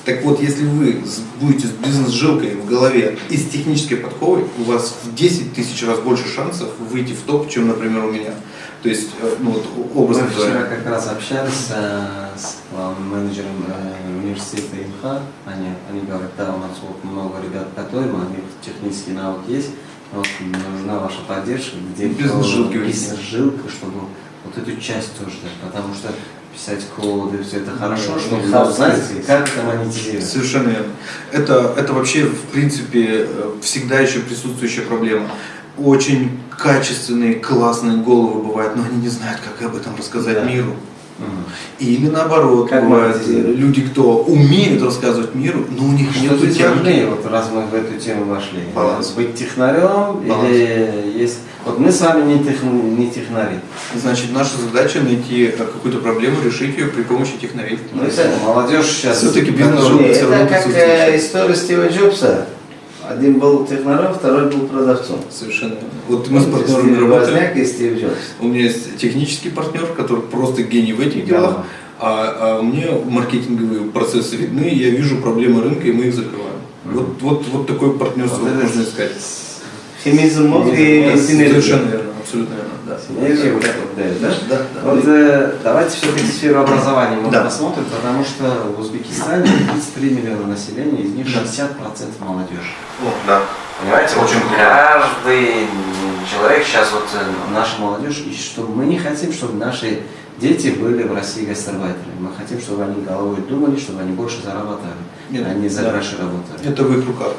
так вот, если вы будете с бизнес-жилкой в голове и с технической подковой, у вас в 10 тысяч раз больше шансов выйти в топ, чем, например, у меня. То есть, э, ну вот образно Мы вчера как раз общались э, с главным менеджером э, университета ИМХА. Они, они говорят, да, у нас вот много ребят которые у них технический навык есть, вот нужна ваша поддержка, где бизнес-жилка, бизнес-жилка, чтобы вот эту часть тоже, потому что писать коды, все это хорошо, Ну, что ну, знать, как это монетизировать. Совершенно верно. Это, это вообще, в принципе, э, всегда еще присутствующая проблема. Очень качественные, классные головы бывают, но они не знают, как об этом рассказать Да. миру. Мгм. Или наоборот, Как бывают люди, кто умеет рассказывать миру, но у них нет техники. вот раз мы в эту тему вошли? Баланс. Быть технарем Баланс. или есть... Вот мы с вами не, тех... не технари. Значит, наша задача найти э, какую-то проблему, решить ее при помощи технарей. Ну, это молодежь сейчас... Всё-таки бизнес. Не, всё равно это как э, история Стива Джобса. Один был технарем, второй был продавцом. Совершенно. Вот мы с партнерами Стив работаем. И Стив Джобс. У меня есть технический партнер, который просто гений в этих делах, а, а мне маркетинговые процессы видны, я вижу проблемы рынка, и мы их закрываем. Вот, вот, вот такое партнерство Вот можно искать. Химизм мозг и синергия. Совершенно верно, абсолютно верно. Да. Синергия вот так вот дает, да? Да, да. Вот э, давайте все-таки сферу образования мы Да. посмотрим, потому что в Узбекистане 33 миллиона населения, из них 60% молодежь. Да. Понимаете, очень каждый человек сейчас вот э, наша молодежь, и что мы не хотим, чтобы наши дети были в России гастарбайтерами. Мы хотим, чтобы они головой думали, чтобы они больше зарабатывали, Нет, а не за да. гроши работали. Это в их руках.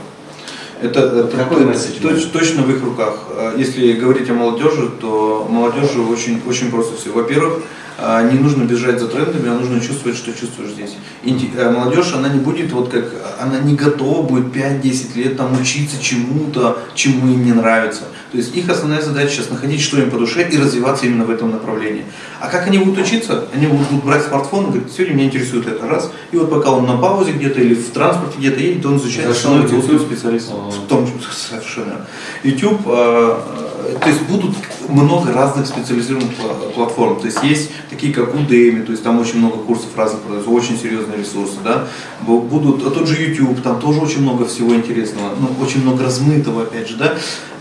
Это, это месседж точ- точно в их руках. А Если говорить о молодежи, то молодежи очень, очень просто все. Во-первых, не нужно бежать за трендами, а нужно чувствовать, что чувствуешь здесь. Инди- э, Молодежь, она не будет вот как, она не готова будет 5-10 лет там учиться чему-то, чему им не нравится. То есть их основная задача сейчас находить, что им по душе и развиваться именно в этом направлении. А как они будут учиться? Они будут брать смартфон и говорить, сегодня меня интересует это раз. И вот пока он на паузе где-то или в транспорте где-то едет, он изучает, становится специалистом. В том числе, совершенно. YouTube, э, то есть будут много разных специализированных пла- платформ. То есть есть такие, как Udemy, то есть там очень много курсов разных продается, очень серьезные ресурсы, да. Бу- Будут, а тот же YouTube, там тоже очень много всего интересного, ну, очень много размытого, опять же, да.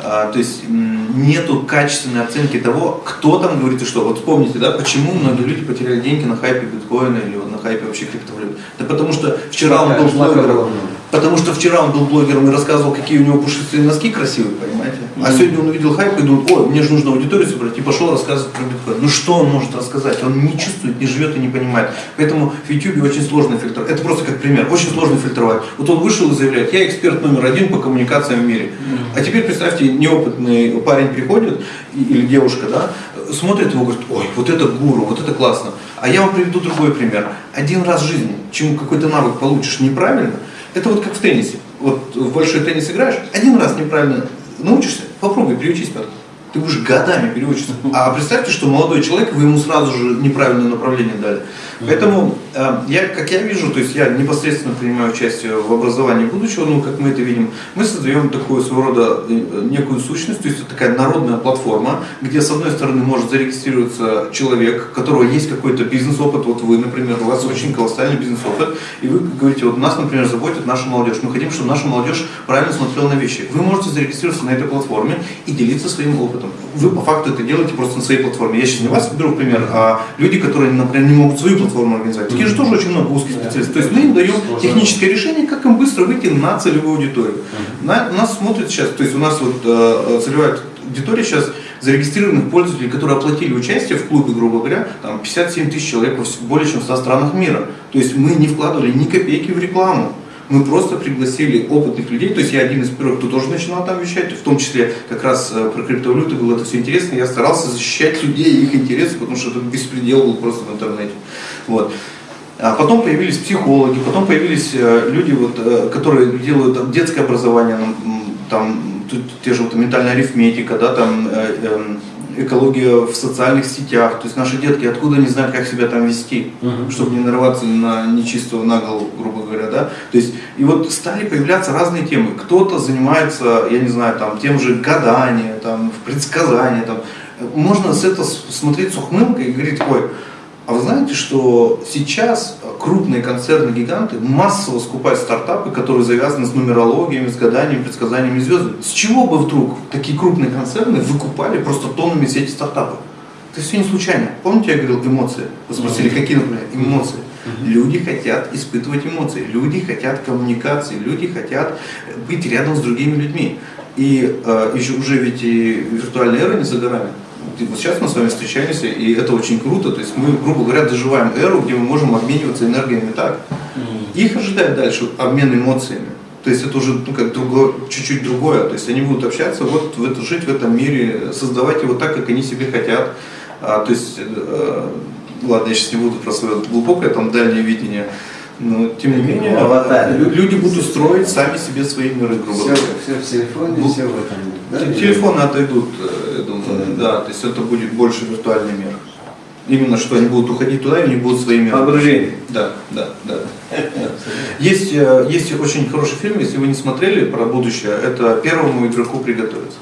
А, то есть нету качественной оценки того, кто там говорит и что. Вот вспомните, да, почему многие люди потеряли деньги на хайпе биткоина или на хайпе вообще криптовалют. Да потому что вчера он был блогером. Потому что вчера он был блогером и рассказывал, какие у него пушистые носки красивые, понимаете? А сегодня он увидел хайп и думает, ой, мне же нужно аудиторию собрать, и пошел рассказывать про биткоин. Ну что он может рассказать? Он не чувствует, не живет и не понимает. Поэтому в YouTube очень сложный фильтр. Это просто как пример. Очень сложно фильтровать. Вот он вышел и заявляет, я эксперт номер один по коммуникациям в мире. А теперь представьте, неопытный парень приходит, или девушка, да, смотрит его и говорит, ой, вот это гуру, вот это классно. А я вам приведу другой пример. Один раз в жизни, чему какой-то навык получишь неправильно, это вот как в теннисе. Вот в большой теннис играешь, один раз неправильно научишься, попробуй, приучись потом. Ты будешь годами переучиться. А представьте, что молодой человек, вы ему сразу же неправильное направление дали. Поэтому э, я, как я вижу, то есть я непосредственно принимаю участие в образовании будущего, ну, как мы это видим, мы создаем такую своего рода э, некую сущность, то есть это такая народная платформа, где с одной стороны может зарегистрироваться человек, у которого есть какой-то бизнес-опыт, вот вы, например, у вас очень колоссальный бизнес-опыт, и вы говорите, вот нас, например, заботит наша молодежь, мы хотим, чтобы наша молодежь правильно смотрела на вещи. Вы можете зарегистрироваться на этой платформе и делиться своим опытом. Вы по факту это делаете просто на своей платформе. Я сейчас не вас беру пример, а люди, которые, например, не могут свою платформу организовать. Таких же тоже очень много узких специалистов. То есть мы им даем техническое решение, как им быстро выйти на целевую аудиторию. На, нас смотрят сейчас, то есть у нас вот э, целевая аудитория сейчас зарегистрированных пользователей, которые оплатили участие в клубе, грубо говоря, там 57 тысяч человек вс- более чем в 100 странах мира. То есть мы не вкладывали ни копейки в рекламу. Мы просто пригласили опытных людей, то есть я один из первых, кто тоже начинал там вещать, в том числе как раз э, про криптовалюты было это все интересно, я старался защищать людей и их интересы, потому что это беспредел был просто в интернете. Вот. А потом появились психологи, потом появились э, люди, вот, э, которые делают детское образование, там тут те же вот, ментальная арифметика, да, там э, эм, экология в социальных сетях. То есть наши детки откуда не знают, как себя там вести, Мгм. чтобы не нарываться на нечистого на голову, грубо говоря, да. То есть и вот стали появляться разные темы. Кто-то занимается, я не знаю, там тем же гадание, там предсказание, там. Можно с это смотреть с ухмылкой и говорить, ой, а вы знаете, что сейчас крупные концерны-гиганты массово скупают стартапы, которые завязаны с нумерологиями, с гаданиями, предсказаниями звезд. С чего бы вдруг такие крупные концерны выкупали просто тоннами все эти стартапы? Это все не случайно. Помните, я говорил эмоции? Вы спросили, какие, например, эмоции? Люди хотят испытывать эмоции, люди хотят коммуникации, люди хотят быть рядом с другими людьми. И э, еще уже ведь и виртуальная эра не за горами. Вот сейчас мы с вами встречаемся, и это очень круто. То есть мы, грубо говоря, доживаем эру, где мы можем обмениваться энергиями так. Их ожидает дальше обмен эмоциями. То есть это уже ну, как другое, чуть-чуть другое. То есть они будут общаться, вот в это, жить в этом мире, создавать его так, как они себе хотят. А, то есть, э, ладно, я сейчас не буду про свое глубокое там дальнее видение, но тем не менее, Аватар. лю- люди будут строить сами себе свои миры, грубо Все, говоря. все в телефоне, Ну, все в этом. да? Те- Телефоны отойдут, э, я думаю, да, то есть это будет больше виртуальный мир. Именно что они будут уходить туда, и они будут свои миры. Погружение. Да, да, да. Есть, э, есть очень хороший фильм, если вы не смотрели про будущее, это первому игроку приготовиться.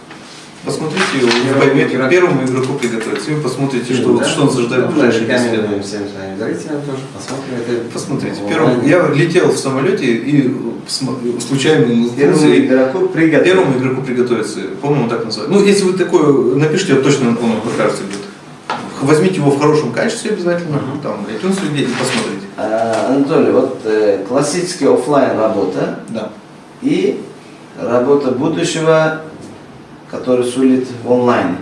Посмотрите его, вы поймете, игроку. первому игроку приготовиться, и вы посмотрите, что, Да? что он ожидает в Ну, ближайшие 10 лет. рекомендуем всем своим зрителям тоже посмотрим. Это Посмотрите, первым, я летел в самолете и случайно Первому игроку приготовиться. Первому игроку приготовиться, по-моему, так называют. Ну, если вы такое напишите, точно он вам покажется где-то. Возьмите его в хорошем качестве обязательно, там, iTunes и посмотрите. А, Анатолий, вот э, классический оффлайн работа Да. и работа будущего, который сулит в онлайне.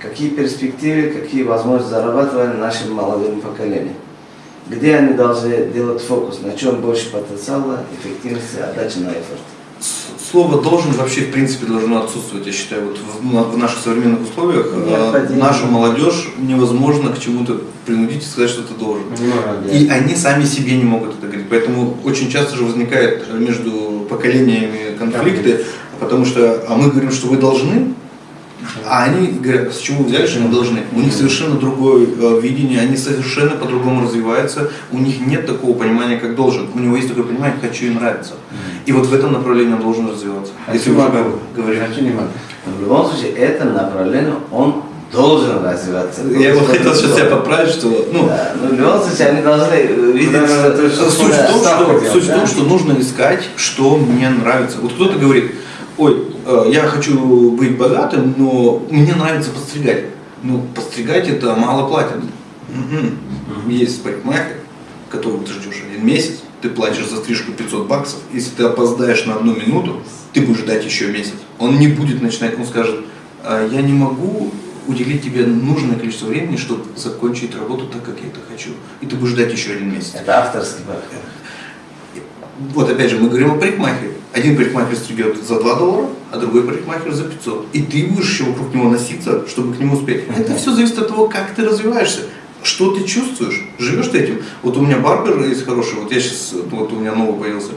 Какие перспективы, какие возможности зарабатывания нашим молодым поколением? Где они должны делать фокус, на чем больше потенциала, эффективности, отдачи на эфорт? С- Слово должен вообще в принципе должно отсутствовать, я считаю, вот в, в наших современных условиях э, Необходимо. нашу молодежь невозможно к чему-то принудить и сказать, что ты должен. Ну, И они сами себе не могут это говорить. Поэтому очень часто же возникает между поколениями конфликты, потому что а мы говорим, что вы должны, а они говорят, с чего вы взяли, что мы должны. У них совершенно другое э, видение, они совершенно по-другому развиваются, у них нет такого понимания, как должен. У него есть такое понимание, хочу и нравится. И вот в этом направлении он должен развиваться. Если уже говорим. Хочу не могу. В любом случае, это направление он должен развиваться. Я вот хотел сейчас тебя поправить, что ну, Да, но в любом случае, они должны видеть, Да, что- Суть в, том, что, делать, суть в да? том, что нужно искать, что мне нравится. Вот кто-то говорит, ой, э, я хочу быть богатым, но мне нравится подстригать. Ну, подстригать это мало платят. Мгм. Есть парикмахер, которого ты ждешь один месяц, ты платишь за стрижку 500 баксов. Если ты опоздаешь на одну минуту, ты будешь ждать еще месяц. Он не будет начинать, он скажет, «А, я не могу уделить тебе нужное количество времени, чтобы закончить работу так, как я это хочу. И ты будешь ждать еще один месяц. Это авторский подход. Вот опять же, мы говорим о парикмахере. Один парикмахер стригет за 2 доллара, а другой парикмахер за 500. И ты будешь еще вокруг него носиться, чтобы к нему успеть. Это все зависит от того, как ты развиваешься. Что ты чувствуешь? Живешь ты этим? Вот у меня барбер есть хороший, вот я сейчас, вот у меня новый появился.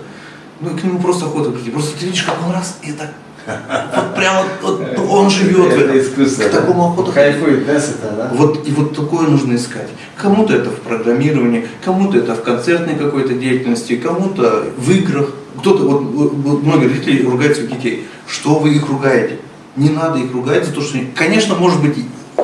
Ну и к нему просто охота прийти. Просто ты видишь, как он раз, и так, вот прямо, вот, он живет Это искусство. К такому охота Кайфует, да, с этого, да? вот, и вот такое нужно искать. Кому-то это в программировании, кому-то это в концертной какой-то деятельности, кому-то в играх. Кто-то, вот, вот- многие родители ругают своих детей. Что вы их ругаете? Не надо их ругать за то, что они... Конечно, может быть,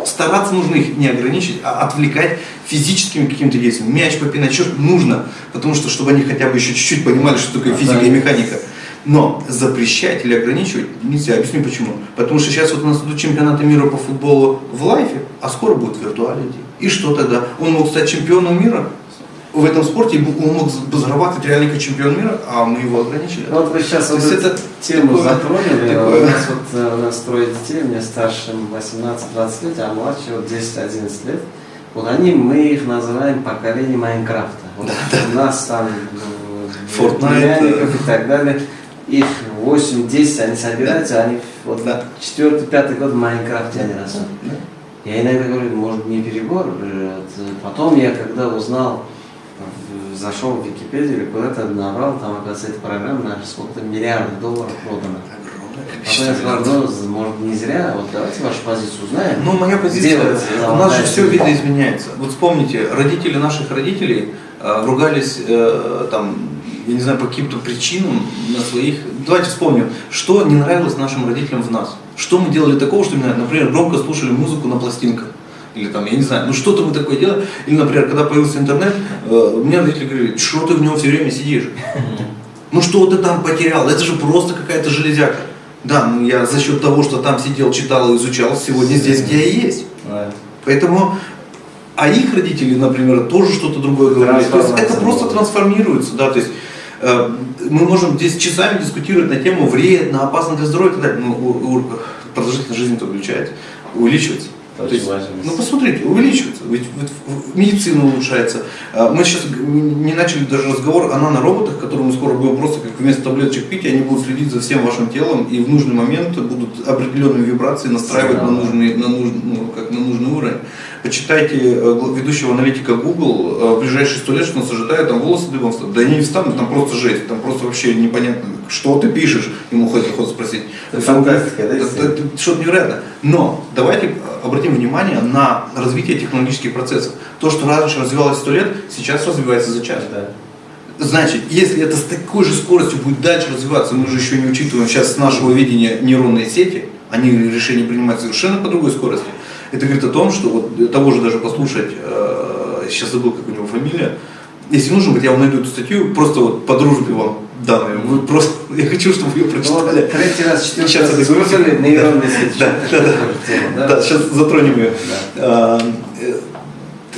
стараться нужно их не ограничить, а отвлекать физическими какими-то действиями. Мяч попинать, что нужно, потому что, чтобы они хотя бы еще чуть-чуть понимали, что такое физика и механика. Но запрещать или ограничивать нельзя. Объясню почему. Потому что сейчас вот у нас идут чемпионаты мира по футболу в лайфе, а скоро будет виртуалити. И что тогда? Он мог стать чемпионом мира в этом спорте, он мог зарабатывать реально как чемпион мира, а мы его ограничили. Ну, Вот вы сейчас вот эту это тему такое- затронули. такое- У нас вот э, у нас трое детей, мне старшим 18-20 лет, а младший вот 10-11 лет. Вот они, мы их называем поколение Майнкрафта. Вот у нас там э, Fortnite, э. и так далее. Их 8-10, они собираются, они вот Да. четвертый, пятый год в Майнкрафте они растут. Я иногда говорю, может не перебор. Потом я когда узнал, зашел в Википедию или куда-то набрал, там, оказывается, эта программа на сколько-то миллиардов долларов продана. Потом я сказал, ну, может не зря, вот давайте вашу позицию узнаем. Ну, моя позиция, Делать у нас же все середина. видоизменяется. Вот вспомните, родители наших родителей э, ругались э, там, я не знаю, по каким-то причинам на своих... Давайте вспомним, что не нравилось нашим родителям в нас. Что мы делали такого, что, например, громко слушали музыку на пластинках. Или там, я не знаю, ну что-то мы такое делали. Или, например, когда появился интернет, э, мне родители говорили, что ты в нем все время сидишь? Ну что ты там потерял? Это же просто какая-то железяка. Да, ну я за счет того, что там сидел, читал и изучал, сегодня здесь, где я есть. Поэтому, а их родители, например, тоже что-то другое говорили. То есть это просто трансформируется, да, то есть э, мы можем здесь часами дискутировать на тему вредно, опасно для здоровья и так далее, но у- у- продолжительность жизни-то увеличивается, То есть, важно. ну посмотрите, увеличивается, ведь, ведь медицина улучшается. А, Мы сейчас не начали даже разговор о нанороботах, которые мы скоро будем просто как вместо таблеточек пить, они будут следить за всем вашим телом и в нужный момент будут определенные вибрации настраивать на Сигналы. нужный, на нужный, ну, как на нужный уровень. Почитайте э, ведущего аналитика Google, э, в ближайшие сто лет, что он сожитает, там волосы дыбом встанут. Да они не встанут, там просто жесть, там просто вообще непонятно, что ты пишешь, ему хоть охота спросить. Это фантастика, да, Это- что-то невероятно. Но давайте обратим внимание на развитие технологических процессов. То, что раньше развивалось сто лет, сейчас развивается за час. Да. Значит, если это с такой же скоростью будет дальше развиваться, мы же еще не учитываем сейчас с нашего видения нейронные сети, они решения принимают совершенно по другой скорости. Это говорит о том, что вот того же даже послушать, э, сейчас забыл, как у него фамилия, если нужно будет, я вам найду эту статью, просто вот по дружбе вам данную. Вы просто, я хочу, чтобы вы ее Ну, прочитали. третий раз, четвертый Сейчас раз крутим. нейронные сети. Да, да, да. Да? Сейчас затронем ее. А, э,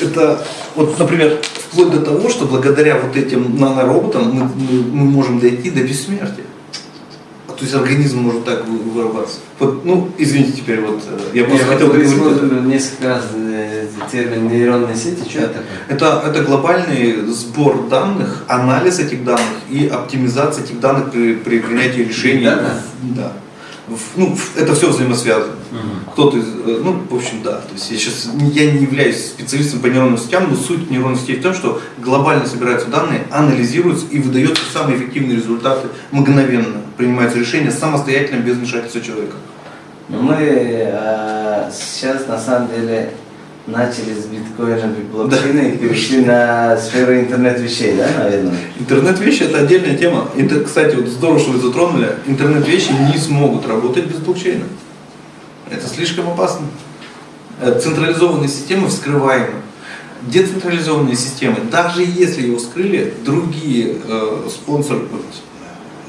Это, вот, например, вплоть до того, что благодаря вот этим нанороботам мы, мы, мы можем дойти до бессмертия. То есть организм может так вы- вырабатываться. Вот, ну, извините, теперь вот э, я просто Я хотел вот договорить. несколько раз э, термин нейронные сети. Что это такое? Это, это глобальный сбор данных, анализ этих данных и оптимизация этих данных при, при принятии решений. Data? Да. Ну, это все взаимосвязано. Кто-то из, э, ну, в общем, да. То есть я сейчас я не являюсь специалистом по нейронным сетям, но суть нейронных сетей в том, что глобально собираются данные, анализируются и выдаются самые эффективные результаты мгновенно. Принимаются решения самостоятельно, без вмешательства человека. Ну, Мы э, сейчас на самом деле начали с биткоина и блокчейна и перешли на сферу интернет вещей, да, наверное? Интернет-вещи это отдельная тема. Это, кстати, вот здорово, что вы затронули. Интернет-вещи не смогут работать без блокчейна. Это слишком опасно. Э, Централизованные системы вскрываемы. Децентрализованные системы, даже если его вскрыли, другие э, спонсоры,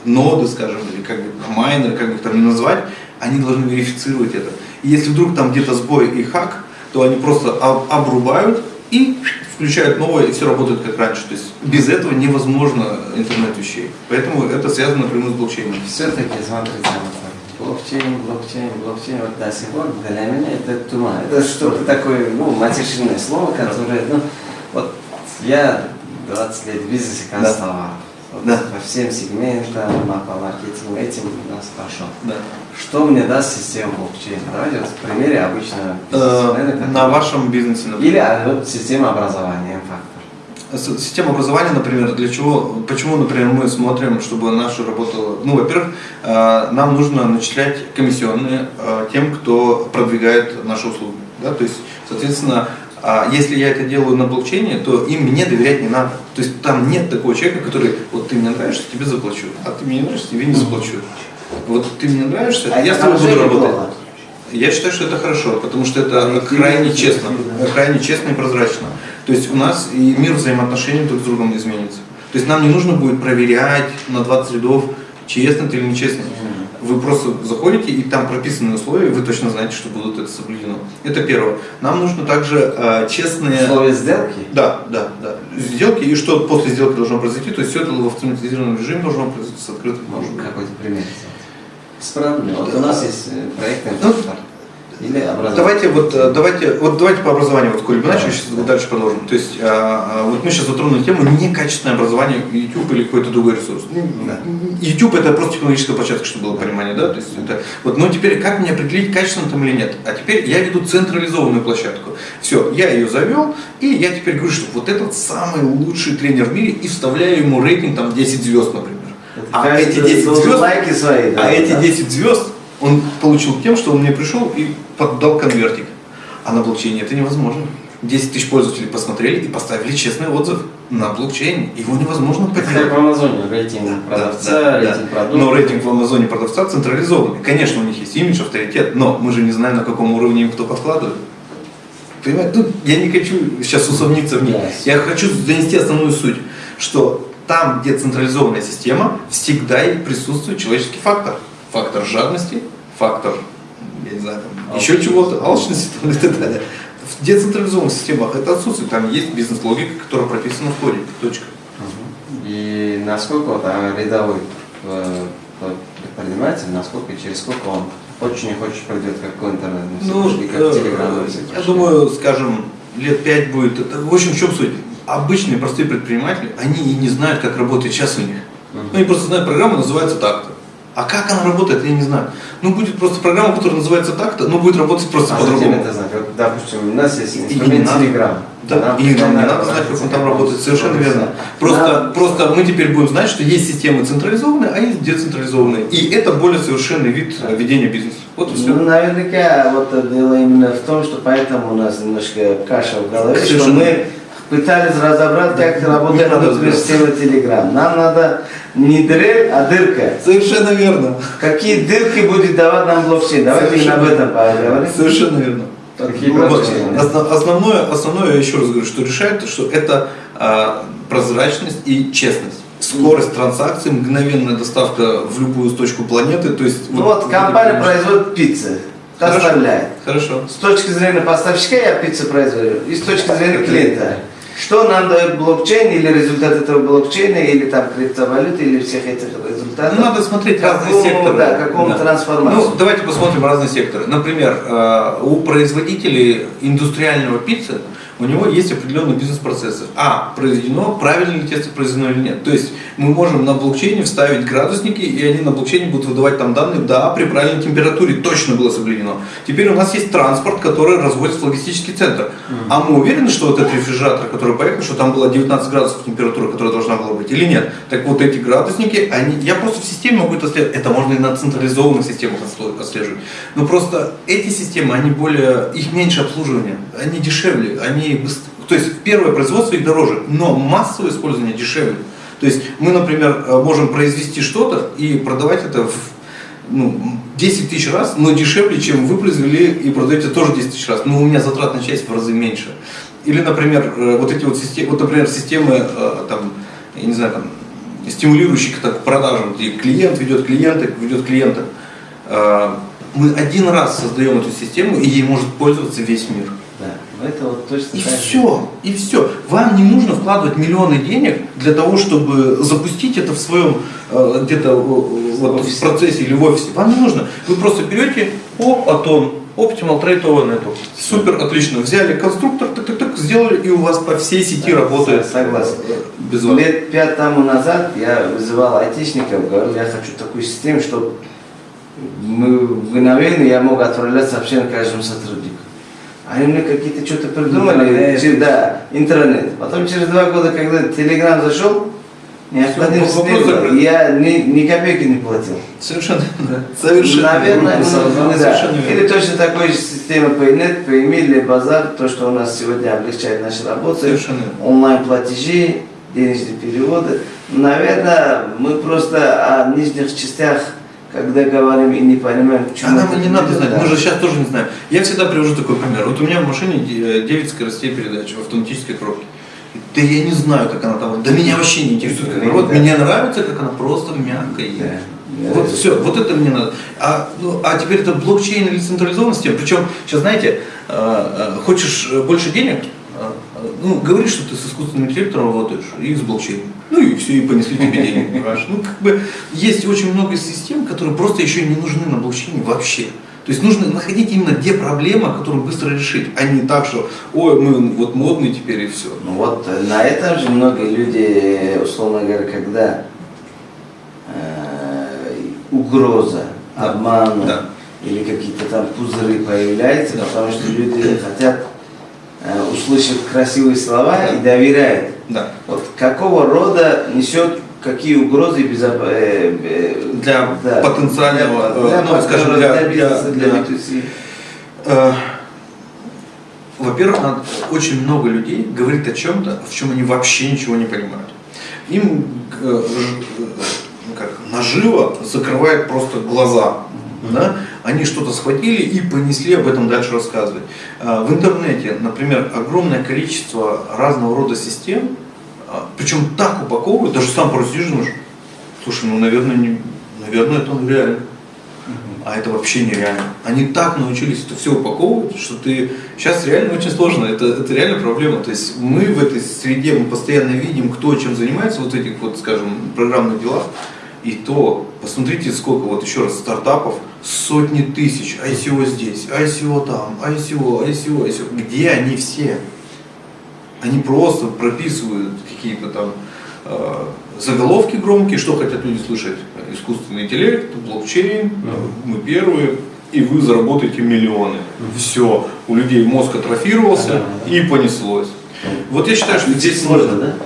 ноды, скажем, или как бы майнеры, как бы их там ни назвать, они должны верифицировать это. И если вдруг там где-то сбой и хак, то они просто об- обрубают и включают новое, и все работает как раньше. То есть без этого невозможно интернет вещей. Поэтому это связано напрямую с блокчейном. Все-таки, смотрите, блокчейн, блокчейн, блокчейн, вот до сих пор для меня это туман. Это что-то такое, ну, матершинное слово, которое, ну, вот я 20 лет в бизнесе констовал. Да. По всем сегментам, по маркетингу, этим у нас хорошо. Да. Что мне даст система блокчейн? Давайте вот в примере обычного Э, На вашем бизнесе, например. Или а, вот система образования, М-фактор. С- Система образования, например, для чего, почему, например, мы смотрим, чтобы наша работала, ну, во-первых, э, нам нужно начислять комиссионные э, тем, кто продвигает наши услуги, да, то есть, соответственно, а если я это делаю на блокчейне, то им мне доверять не надо. То есть там нет такого человека, который, вот ты мне нравишься, тебе заплачу, а ты мне не нравишься, тебе не заплачу. Вот ты мне нравишься, А я с тобой буду работать. плохо? Я считаю, что это хорошо, потому что это Объективно, крайне честно, крайне честно и прозрачно. То есть у нас и мир взаимоотношений друг с другом изменится. То есть нам не нужно будет проверять на 20 рядов, честно ты или нечестно. Вы просто заходите, и там прописаны условия, и вы точно знаете, что будут это соблюдено. Это первое. Нам нужно также э, честные... Условия сделки? Да, да, да. Сделки, и что после сделки должно произойти, то есть все это в автоматизированном режиме должно произойти с открытым Может, какой-то пример? Бесправильно. Вот у нас есть э, проект Ну. Или образование. Давайте вот э, давайте вот давайте по образованию вот коли бы начали, сейчас вот дальше продолжим. То есть а, а, вот мы сейчас затронули тему некачественное образование YouTube или какой-то другой ресурс. Ну, Да. YouTube это просто технологическая площадка, чтобы было понимание, да? То есть это вот, но теперь как мне определить качественно там или нет? А теперь я веду централизованную площадку. Все, я ее завел, и я теперь говорю, что вот этот самый лучший тренер в мире, и вставляю ему рейтинг там 10 звезд, например. Это А эти 10 должен звезд, лайки свои, да, а эти да. 10 звезд он получил тем, что он мне пришел и поддал конвертик. А на блокчейне это невозможно. 10 тысяч пользователей посмотрели и поставили честный отзыв на блокчейне. Его невозможно Как поделать. в Амазоне, рейтинг продавца, рейтинг продукта. Но рейтинг в Амазоне продавца централизованный. Конечно, у них есть имидж, авторитет, но мы же не знаем, на каком уровне им кто подкладывает. Понимаете, тут я не хочу сейчас усомниться в ней. Yes. Я хочу донести основную суть, что там, где централизованная система, всегда присутствует человеческий фактор. Фактор жадности, фактор, я не знаю, там, еще чего-то, алчности там, и так далее. В децентрализованных системах это отсутствует. Там есть бизнес-логика, которая прописана в коде. Точка. И насколько а, рядовой э, предприниматель, насколько и через сколько он очень не хочешь придет как к интернет, Ну, и как э, телеграм. я думаю, скажем, лет пять будет. Это, в общем, в чем суть? Обычные простые предприниматели, они и не знают, как работает сейчас у них. Ну, Они просто знают программу, называется так-то. А как она работает, я не знаю. Ну, будет просто программа, которая называется так-то, но будет работать просто А по-другому. это знать? Вот, допустим, у нас есть инструмент. Telegram. Да, и нам не надо знать, как он там работает, совершенно верно. Просто, просто мы теперь будем знать, что есть системы централизованные, а есть децентрализованные. И это более совершенный вид э, ведения бизнеса. Вот и все. Ну, наверняка вот дело именно в том, что поэтому у нас немножко каша в голове, что Совершенно. мы пытались разобрать, как работает внутренняя разбираться. система Telegram. Нам надо не дрель, а дырка. Совершенно верно. Какие дырки будет давать нам блокчейн? Давайте именно об этом поговорим. Совершенно верно. Какие Вот, основ- основное, основное, я еще раз говорю, что решает, что это а, прозрачность и честность. Скорость транзакций, мгновенная доставка в любую точку планеты. То есть, Ну вот компания производит пиццы, доставляет. Хорошо. С точки зрения поставщика я пиццу произвожу, и с точки зрения клиента. Что нам дает блокчейн, или результат этого блокчейна, или там криптовалюты, или всех этих результатов? Ну, надо смотреть разные Какому, секторы. Да, какому трансформацию. Ну, давайте посмотрим разные секторы. Например, э, у производителей индустриального пиццы у него есть определенные бизнес-процессы. А, произведено, правильно ли тесто произведено или нет. То есть мы можем на блокчейне вставить градусники, и они на блокчейне будут выдавать там данные, да, при правильной температуре точно было соблюдено. Теперь у нас есть транспорт, который разводит в логистический центр. А мы уверены, что вот этот рефрижератор, который поехал, что там было 19 градусов температура, которая должна была быть, или нет? Так вот эти градусники, они, я просто в системе могу это отслеживать. Это можно и на централизованных системах отслеживать. Но просто эти системы, они более, их меньше обслуживания, они дешевле, они быстр- То есть первое производство их дороже, но массовое использование дешевле. То есть мы, например, э, можем произвести что-то и продавать это в ну, 10 тысяч раз, но дешевле, чем вы произвели и продаете тоже 10 тысяч раз. Но у меня затратная часть в разы меньше. Или, например, э, вот эти вот системы, вот, например, системы, э, там, я не знаю, там, стимулирующие к так, продажам, где клиент ведет клиента, ведет клиента. Мы один раз создаем эту систему, и ей может пользоваться весь мир. Это вот точно И так все, и все. Вам не нужно вкладывать миллионы денег для того, чтобы запустить это в своем э, где-то э, вот, в процессе или в офисе. Вам не нужно. Вы просто берете оп, атон, Optimal Trade Over Network. Супер, отлично. Взяли конструктор, так, так, так, сделали, и у вас по всей сети Да, работает. согласен. Без вас. Лет пять тому назад я вызывал айтишников, говорил, я хочу такую систему, чтобы мы мгновенно я мог отправлять сообщение каждому сотруднику. Они мне какие-то что-то придумали, Интернет. через- да, интернет. Потом через два года, когда Телеграм зашел, необходимость Всё, не вопрос было. закрыт. И я ни, ни копейки не платил. Совершенно, да. Совершенно. Наверное, ну, создал, да. совершенно. Или точно такой же система PayNet, PayMe или Базар, то, что у нас сегодня облегчает наши работы, Совершенно онлайн-платежи, денежные переводы. Наверное, мы просто о нижних частях, когда говорим и не понимаем, к А чему нам это и не надо знать, да. мы же сейчас тоже не знаем. Я всегда привожу такой пример. Вот у меня в машине де- 9 скоростей передач в автоматической коробке. Да я не знаю, как она там. Да меня вообще не интересует, как она. Вот Да. мне нравится, как она просто мягко едет. Да. Вот все, вот это мне надо. А, ну, а теперь это блокчейн или централизованная система. Причем, сейчас знаете, э, э, хочешь э, больше денег, э, э, ну, говоришь, что ты с искусственным интеллектом работаешь и с блокчейном. Ну и все, и понесли тебе денег, понимаешь? Ну, как бы, есть очень много систем, которые просто еще не нужны на блокчейне вообще. То есть нужно находить именно где проблема, которую быстро решить, а не так, что, ой, мы вот модные теперь и все. Ну вот э, на этом же многие люди, условно говоря, когда э, угроза, Да. обман Да. или какие-то там пузыры появляются, Да. потому что люди хотят э, услышать красивые слова Да. и доверяют. Да. Вот какого рода несет какие угрозы безоп- э, э, Для потенциального, для, ну, скажем, для- для бизнеса, для, для- B2C. Э, Во-первых, очень много людей говорит о чем-то, в чем они вообще ничего не понимают. Им э, как, наживо закрывает просто глаза. Да? Они что-то схватили и понесли об этом дальше рассказывать. Э, В интернете, например, огромное количество разного рода систем, а, причем так упаковывают, даже сам и думаешь, слушай, ну, наверное, не, наверное, это реально. А это вообще нереально. Они так научились это все упаковывать, что ты сейчас реально очень сложно. Это, это реально проблема. То есть мы в этой среде мы постоянно видим, кто чем занимается, вот этих вот, скажем, программных делах. И то, посмотрите, сколько, вот еще раз, стартапов, сотни тысяч, ICO здесь, ICO там, ICO, ICO, ICO. Где они все? Они просто прописывают какие-то там э, заголовки громкие, что хотят люди слышать. Искусственный интеллект, блокчейн, мы первые, и вы заработаете миллионы. Все, у людей мозг атрофировался и понеслось. Вот я считаю, что здесь Сложно, да?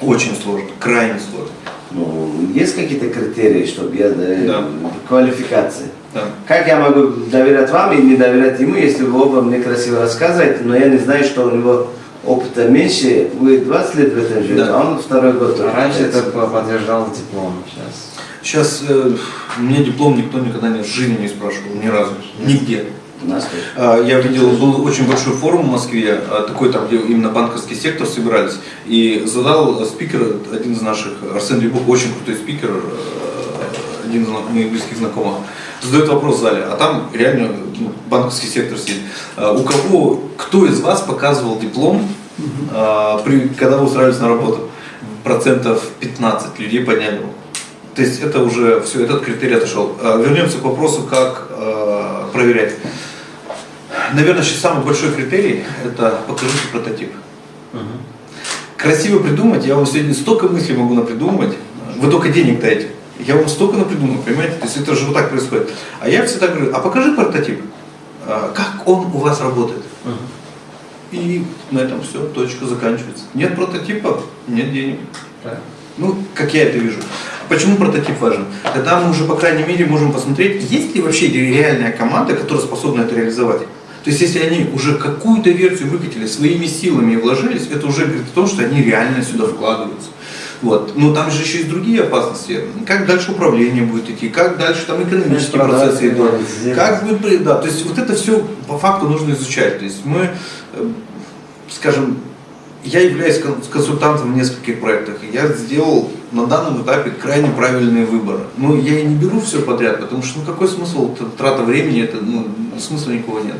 Очень сложно, крайне сложно. Ну, есть какие-то критерии, чтобы я Да. квалификации? Да. Как я могу доверять вам и не доверять ему, если вы оба мне красиво рассказываете, но я не знаю, что у него опыта меньше, вы 20 лет в этом живете, Да. а он второй год. А Раньше это по- подтверждал диплом, сейчас. Сейчас э, мне диплом никто никогда не, в жизни не спрашивал, ни разу, нигде. У нас тоже. А, Я видел, был очень большой форум в Москве, а, такой там, где именно банковский сектор собирались, и задал спикер, один из наших, Арсен Лебух, очень крутой спикер, э, один из моих близких знакомых, задает вопрос в зале, а там реально ну, банковский сектор сидит. А, У кого, кто из вас показывал диплом, а, при, когда вы устраивались на работу? Процентов 15 людей подняли руку. То есть это уже все, этот критерий отошел. А, Вернемся к вопросу, как а, проверять. Наверное, сейчас самый большой критерий – это покажите прототип. Красиво придумать, я вам сегодня столько мыслей могу напридумать, вы только денег дайте. Я вам столько напридумаю, понимаете? То есть это же вот так происходит. А я всегда говорю, а покажи прототип, А, как он у вас работает. И на этом все, точка заканчивается. Нет прототипа, нет денег. Ну, как я это вижу. Почему прототип важен? Тогда мы уже, по крайней мере, можем посмотреть, есть ли вообще реальная команда, которая способна это реализовать. То есть, если они уже какую-то версию выкатили своими силами вложились, это уже говорит о том, что они реально сюда вкладываются. Вот. Но там же еще есть другие опасности. Как дальше управление будет идти, как дальше там экономические Продажи, процессы идут. Как будет, да, то есть вот это все по факту нужно изучать. То есть мы, э, скажем, я являюсь кон- консультантом в нескольких проектах, и я сделал на данном этапе крайне правильные выборы. Но я и не беру все подряд, потому что ну какой смысл, трата времени, это ну, смысла никого нет.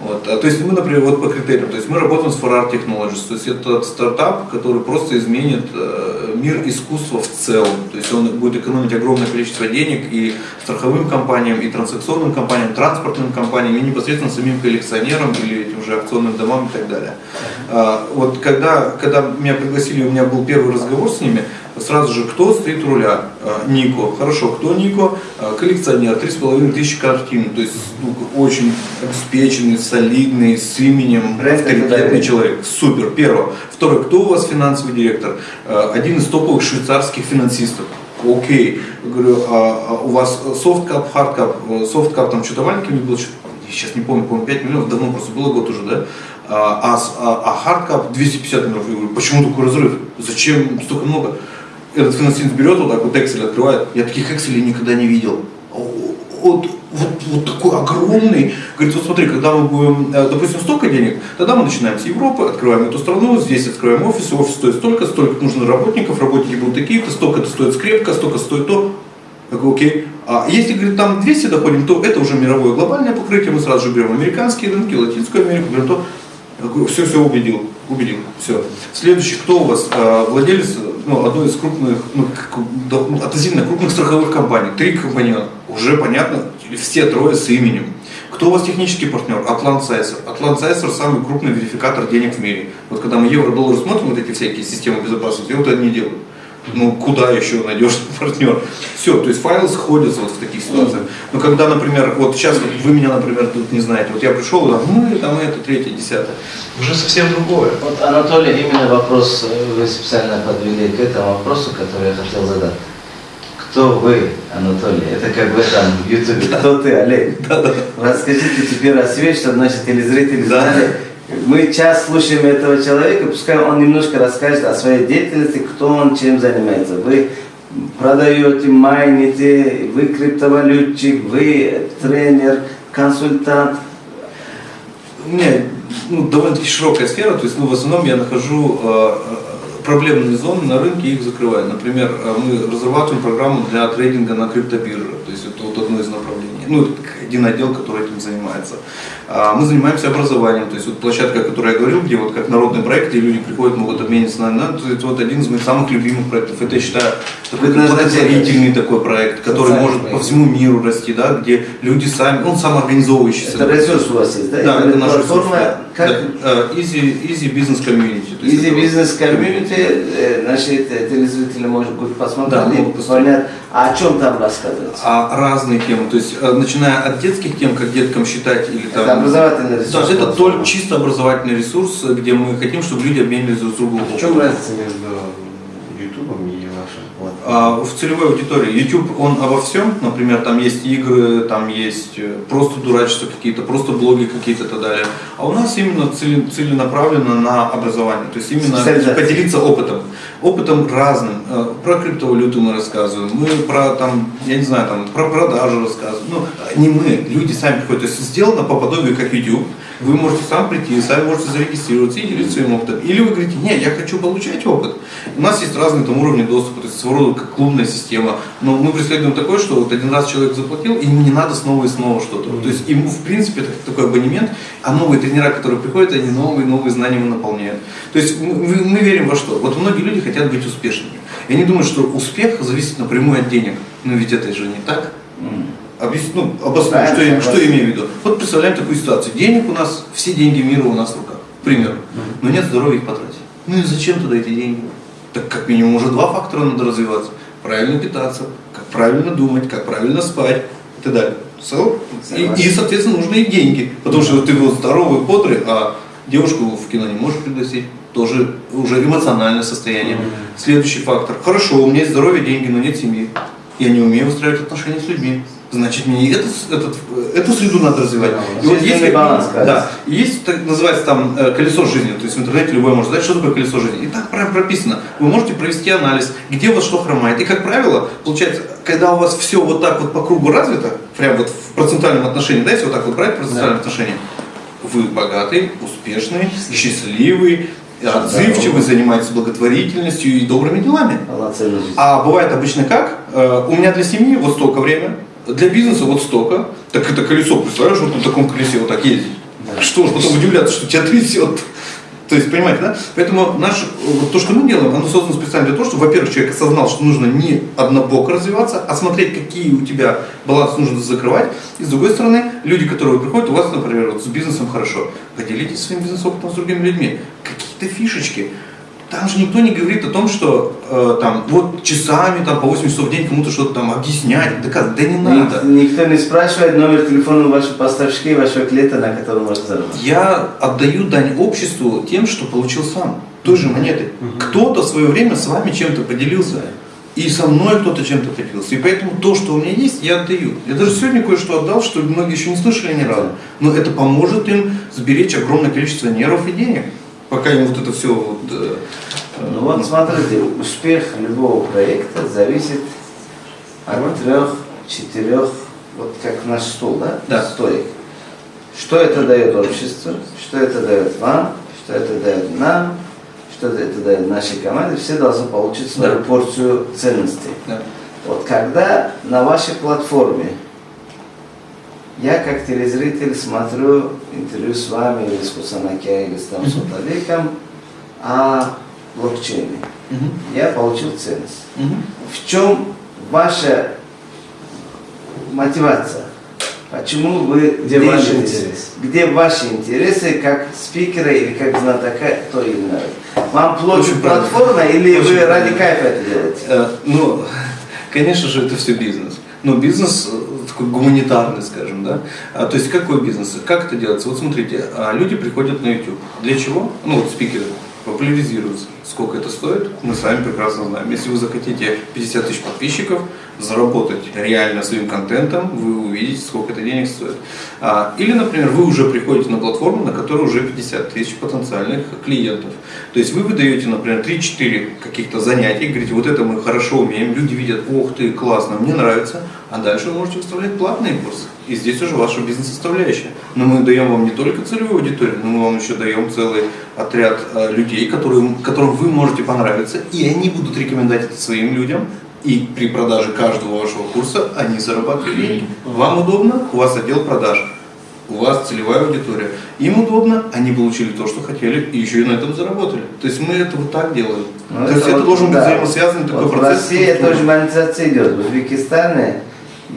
Вот. А, то есть мы, например, вот по критериям, то есть мы работаем с Farrar Technologies, то есть это стартап, который просто изменит э, мир искусства в целом. То есть он будет экономить огромное количество денег и страховым компаниям, и транзакционным компаниям, транспортным компаниям, и непосредственно самим коллекционерам или этим же акционным домам и так далее. А, вот когда, когда меня пригласили, у меня был первый разговор с ними, сразу же, кто стоит у руля? А, Нико. Хорошо, кто Нико? А, Коллекционер, три с половиной тысячи картин, то есть ну, очень обеспеченный, солидный, с именем, Бренд авторитетный человек. Супер, первое. Второе, кто у вас финансовый директор? А, Один из топовых швейцарских финансистов. Окей. Говорю, а, а у вас soft cap, hard cap, soft cap там что-то маленький был, что-то, я сейчас не помню, по-моему, 5 миллионов, давно просто было год уже, да? А, а, а hard cap 250 миллионов. Я говорю, почему такой разрыв? Зачем столько много? Этот финансист берет вот так вот Excel открывает. Я таких Excel никогда не видел. Вот, вот, вот такой огромный. Говорит, вот смотри, когда мы будем, э, допустим, столько денег, тогда мы начинаем с Европы, открываем эту страну, здесь открываем офис, офис стоит столько, столько нужно работников, работники будут такие-то, столько это стоит скрепка, столько стоит то. Я говорю, окей. А если, говорит, там 200 доходим, то это уже мировое глобальное покрытие, мы сразу же берем американские рынки, Латинскую Америку, берем то. Все, все, убедил, убедил, все. Следующий, кто у вас? А, владелец ну, одной из крупных, ну, относительно крупных страховых компаний. Три компаньона. Уже понятно, все трое с именем. Кто у вас технический партнер? Атлант Сайсер. Атлант Сайсер самый крупный верификатор денег в мире. Вот когда мы евро-доллар смотрим, вот эти всякие системы безопасности, вот они делают. Ну, куда еще надежный партнер? Все, то есть файлы сходятся вот в таких ситуациях. Но когда, например, вот сейчас вот вы меня, например, тут не знаете, вот я пришел, там, мы, там, это, третье, десятое. Уже совсем другое. Вот, Анатолий, именно вопрос э, вы специально подвели к этому вопросу, который я хотел задать. Кто вы, Анатолий? Это как в этом в Ютубе. Кто ты, Олег? Расскажите теперь о себе, чтобы наши телезрители знали. Мы час слушаем этого человека, пускай он немножко расскажет о своей деятельности, кто он, чем занимается. Вы продаете, майните, вы криптовалютчик, вы тренер, консультант. У меня ну, довольно-таки широкая сфера, то есть ну, в основном я нахожу э, э, проблемные зоны на рынке и их закрываю. Например, э, мы разрабатываем программу для трейдинга на криптобирже, то есть это вот одно из направлений. Ну, один отдел, который этим занимается. А, мы занимаемся образованием, то есть вот площадка, о которой я говорил, где вот как народный проект, где люди приходят, могут обмениться на, на то есть вот один из моих самых любимых проектов. Это я считаю такой благотворительный такой проект, который может проект. по всему миру расти, да, где люди сами, он самоорганизовывающийся. Это ресурс у вас есть, да? Да, это, это наша платформа. Как? Да, uh, easy, easy Business Community. Easy Business Community, э, значит, телезрители может быть посмотреть, да, могут посмотреть, а о чем там рассказывается? А разные темы, то есть э, начиная от детских тем, как деткам считать или там. Это образовательный ресурс. Да, это только чисто образовательный ресурс, где мы хотим, чтобы люди обменивались друг с другом. В чем разница между а, в целевой аудитории. YouTube, он обо всем, например, там есть игры, там есть э, просто дурачества какие-то, просто блоги какие-то и так далее. А у нас именно целенаправленно на образование, то есть именно поделиться опытом. Опытом разным. Э, про криптовалюту мы рассказываем, мы про там, я не знаю, там, про продажу рассказываем. Ну, не мы, люди сами приходят. То есть сделано по подобию как YouTube, вы можете сам прийти, сами можете зарегистрироваться и делиться своим опытом. Или вы говорите, нет, я хочу получать опыт. У нас есть разные там уровни доступа, то есть своего рода клубная система. Но мы преследуем такое, что вот один раз человек заплатил, и ему не надо снова и снова что-то. То есть ему в принципе это такой абонемент, а новые тренера, которые приходят, они новые, новые знания ему наполняют. То есть мы, мы верим во что? Вот многие люди хотят быть успешными. И они думают, что успех зависит напрямую от денег. Но ведь это же не так. Объясню, ну, обосную, что, я, что я имею в виду. Вот представляем такую ситуацию. Денег у нас, все деньги мира у нас в руках, к примеру. Но нет здоровья их потратить. Ну и зачем туда эти деньги? Так как минимум уже два фактора надо развиваться. Правильно питаться, как правильно думать, как правильно спать и так далее. So, и, и, соответственно, нужны и деньги. Потому что ты вот здоровый, бодрый, а девушку в кино не можешь пригласить. Тоже уже эмоциональное состояние. Mm-hmm. Следующий фактор. Хорошо, у меня есть здоровье, деньги, но нет семьи. Я не умею устраивать отношения с людьми значит мне этот, этот, эту среду надо развивать. Да, и вот есть баланс, да, есть так называется там э, колесо жизни, то есть в интернете любой может знать, что такое колесо жизни. И так прям прописано. Вы можете провести анализ, где у вас что хромает. И как правило, получается, когда у вас все вот так вот по кругу развито, прям вот в процентуальном отношении, да, если вот так вот брать в процентуальном да. отношении, вы богатый, успешный, счастливый, отзывчивый, занимаетесь благотворительностью и добрыми делами. А бывает обычно как? Э, у меня для семьи вот столько времени, для бизнеса вот столько. Так это колесо, представляешь, вот на таком колесе вот так ездить. Да. Что ж, потом удивляться, что тебя трясет. То есть, понимаете, да? Поэтому наш, вот то, что мы делаем, оно создано специально для того, чтобы, во-первых, человек осознал, что нужно не однобоко развиваться, а смотреть, какие у тебя баланс нужно закрывать. И с другой стороны, люди, которые приходят, у вас, например, вот с бизнесом хорошо, поделитесь своим бизнес-опытом с другими людьми. Какие-то фишечки. Там же никто не говорит о том, что э, там вот часами там по 8 часов в день кому-то что-то там объяснять, доказывать. Да не надо. Никто не спрашивает номер телефона вашего поставщика и вашего клиента, на котором можно заработать. Я отдаю дань обществу тем, что получил сам. Той же монеты. Угу. Кто-то в свое время с вами чем-то поделился. И со мной кто-то чем-то поделился. И поэтому то, что у меня есть, я отдаю. Я даже сегодня кое-что отдал, что многие еще не слышали ни разу. Но это поможет им сберечь огромное количество нервов и денег пока им вот это все вот... Э, ну вот смотрите, успех любого проекта зависит от трех, четырех, вот как наш стол, да? Да. Стоек. Что это дает обществу, что это дает вам, что это дает нам, что это дает нашей команде, все должны получить свою да. порцию ценностей. Да. Вот когда на вашей платформе я как телезритель смотрю интервью с вами или с Кусанаке или с там Суталиком о блокчейне. Я получил ценность. В чем ваша мотивация? Почему вы где ваши интересы? Где ваши интересы как спикера или как знатока, кто именно? Вам платит платформа или Очень вы ради кайфа это делаете? Э, ну, конечно же, это все бизнес. Но бизнес э, гуманитарный, скажем, да. А, то есть какой бизнес? Как это делается? Вот смотрите, а, люди приходят на YouTube. Для чего? Ну вот спикеры популяризируются. Сколько это стоит, мы с вами прекрасно знаем. Если вы захотите 50 тысяч подписчиков, заработать реально своим контентом, вы увидите, сколько это денег стоит. А, или, например, вы уже приходите на платформу, на которой уже 50 тысяч потенциальных клиентов. То есть вы выдаете, например, 3-4 каких-то занятий, говорите, вот это мы хорошо умеем, люди видят, ох ты, классно, мне нравится, а дальше вы можете выставлять платные курсы. И здесь уже ваша бизнес-составляющая. Но мы даем вам не только целевую аудиторию, но мы вам еще даем целый отряд э, людей, которые, которым вы можете понравиться, и они будут рекомендовать это своим людям, И при продаже каждого вашего курса они зарабатывают деньги. Вам удобно, у вас отдел продаж, у вас целевая аудитория. Им удобно, они получили то, что хотели, и еще и на этом заработали. То есть мы это вот так делаем. Ну, то есть это вот, должен быть да. взаимосвязанный такой Вот в процесс. России структуры. тоже монетизация идет. В Узбекистане,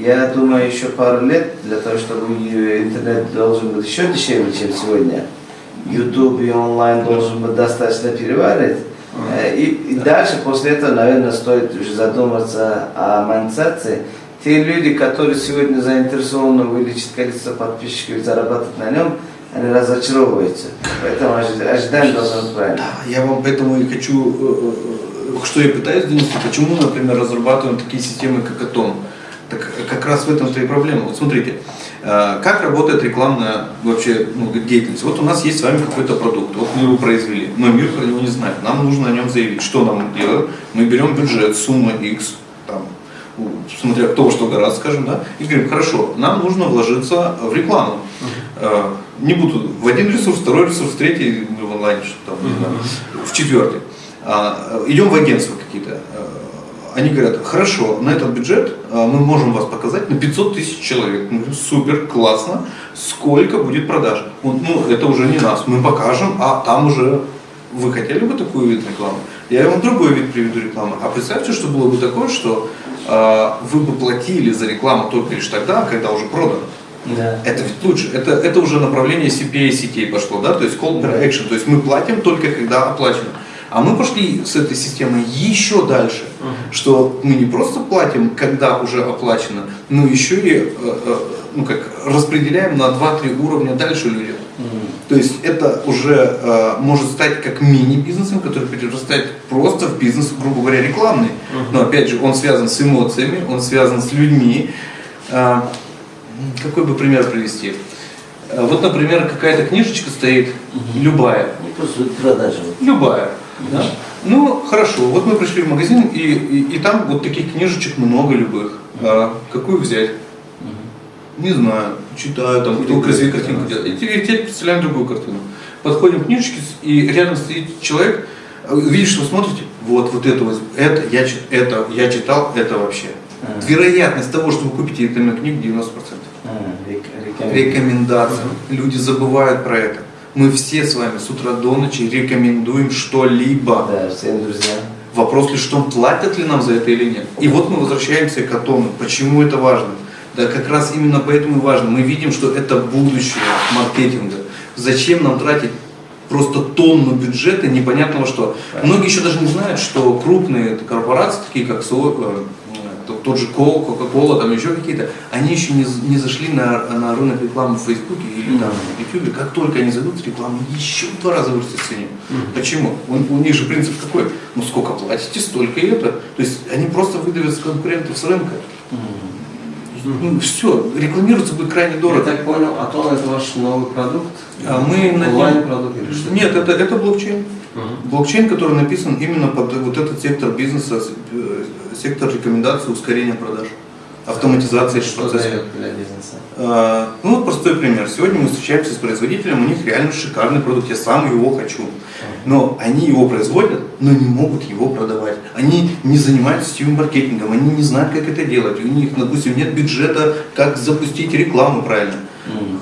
я думаю, еще пару лет для того, чтобы интернет должен быть еще дешевле, чем сегодня. YouTube и онлайн должен быть достаточно переварить. Э, И, и дальше, после этого, наверное, стоит уже задуматься о монетизации. Те люди, которые сегодня заинтересованы увеличить количество подписчиков и зарабатывать на нем, они разочаровываются. Поэтому ожи- ожидание должно быть правильно. Да, я вам поэтому и хочу, э, э, что я пытаюсь донести, почему, например, разрабатываем такие системы, как Атом. Так как раз в этом-то и проблема. Вот смотрите, как работает рекламная вообще ну, деятельность. Вот у нас есть с вами какой-то продукт, вот мы его произвели, но мир про него не знает. Нам нужно о нем заявить. Что нам делаем? Мы берем бюджет, сумма X, там, смотря кто что гораздо, скажем, да, и говорим, хорошо, нам нужно вложиться в рекламу. Э, Не буду в один ресурс, второй ресурс, третий, ну, в онлайне, что там, не знаю, в четвертый. А, э, Идем в агентство какие-то. Они говорят, хорошо, на этот бюджет э, мы можем вас показать на 500 тысяч человек. Мы говорим, супер, классно. Сколько будет продаж? Он, ну, это уже не нас, мы покажем, а там уже вы хотели бы такой вид рекламы? Я вам другой вид приведу рекламы. А представьте, что было бы такое, что э, вы бы платили за рекламу только лишь тогда, когда уже продано. Да. Это ведь лучше. Это, это уже направление CPA сетей пошло, да, то есть call per action. То есть мы платим только когда оплачено. А мы пошли с этой системой еще дальше, что мы не просто платим, когда уже оплачено, но еще и э, э, ну, как, распределяем на 2-3 уровня дальше людям. То есть это уже э, может стать как мини-бизнесом, который перерастает просто в бизнес, грубо говоря, рекламный. Но опять же, он связан с эмоциями, он связан с людьми. Э, какой бы пример привести? Э, Вот, например, какая-то книжечка стоит, любая, Не просто продажи. любая. Да? Ну, хорошо, вот мы пришли в магазин, и, и, и там вот таких книжечек много любых. А какую взять? Не знаю, читаю, там, кто красивые картинки делает. И теперь представляем другую картину. Подходим к книжечке, и рядом стоит человек, э, видишь, что вы смотрите, вот, вот это, вот, это, я, это, я читал, это вообще. Ага. Вероятность того, что вы купите электронную книгу, 90%. А, рек- рекомендую. Рекомендация. Люди забывают про это. Мы все с вами с утра до ночи рекомендуем что-либо. Да, всем друзьям. Вопрос лишь в том, платят ли нам за это или нет. И вот мы возвращаемся к Атому. Почему это важно? Да как раз именно поэтому и важно. Мы видим, что это будущее маркетинга. Зачем нам тратить просто тонну бюджета непонятного что? Многие еще даже не знают, что крупные корпорации, такие как э, тот же Кол, Кока-Кола, там еще какие-то, они еще не, не зашли на, на рынок рекламы в Фейсбуке или там, в Ютубе. Как только они зайдут в рекламу, еще в два раза вырастет в цене. Почему? У, у них же принцип какой? Ну сколько платите, столько и это. То есть они просто выдавят конкурентов с рынка. Ну, все, рекламироваться будет крайне Я дорого. так понял, Атон это ваш новый продукт? А мы Онлайн-продукт или что? Нет, это, это блокчейн. Мгм. Блокчейн, который написан именно под вот этот сектор бизнеса, э, сектор рекомендаций, ускорения продаж, автоматизации дает для бизнеса? А, Ну вот простой пример. Сегодня мы встречаемся с производителем, у них реально шикарный продукт, я сам его хочу. Но они его производят, но не могут его продавать. Они не занимаются сетевым маркетингом, они не знают, как это делать. У них, допустим, нет бюджета, как запустить рекламу правильно.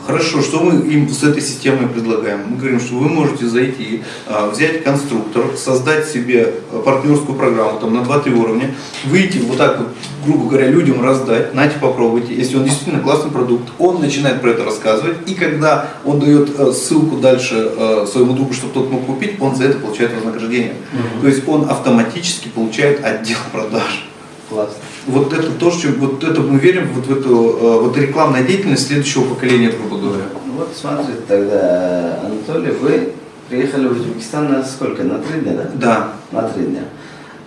Хорошо, что мы им с этой системой предлагаем? Мы говорим, что вы можете зайти, а, взять конструктор, создать себе а, партнерскую программу там, на 2-3 уровня, выйти вот так вот, грубо говоря, людям раздать, нате, попробуйте. Если он действительно классный продукт, он начинает про это рассказывать, и когда он дает э, ссылку дальше своему другу, чтобы тот мог купить, он за это получает вознаграждение. То есть он автоматически получает отдел продаж. Классно. Вот это то, что вот это мы верим вот в эту э, вот рекламная деятельность следующего поколения, грубо говоря. Ну Вот смотрите, тогда, Анатолий, вы приехали в Узбекистан на сколько? На три дня, да? Да. На три дня.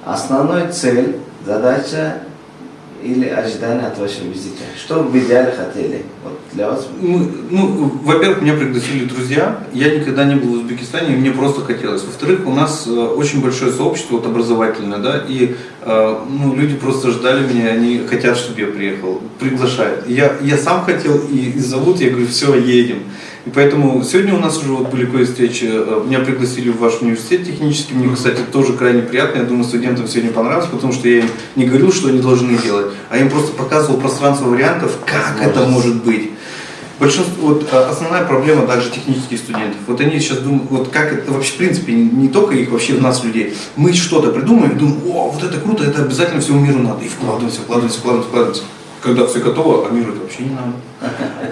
Основной цель, задача или ожидание от вашего визита? Что вы в идеале хотели? Вот для вас. Мы, ну, во-первых, меня пригласили друзья. Я никогда не был в Узбекистане, и мне просто хотелось. Во-вторых, у нас э, очень большое сообщество вот, образовательное, да, и э, ну, люди просто ждали меня, они хотят, чтобы я приехал, приглашают. Я, я сам хотел, и, и зовут, я говорю, все, едем. И поэтому сегодня у нас уже вот были кое-встречи, э, меня пригласили в ваш университет технический, мне, кстати, тоже крайне приятно, я думаю, студентам сегодня понравилось, потому что я им не говорил, что они должны делать, а им просто показывал пространство вариантов, как это может быть. Большинство, вот а, основная проблема также технических студентов. Вот они сейчас думают, вот как это вообще, в принципе, не, не только их, вообще в нас, людей. Мы что-то придумаем думаем, о, вот это круто, это обязательно всему миру надо. И вкладываемся, вкладываемся, вкладываемся, вкладываемся. Когда все готово, а миру это вообще не надо.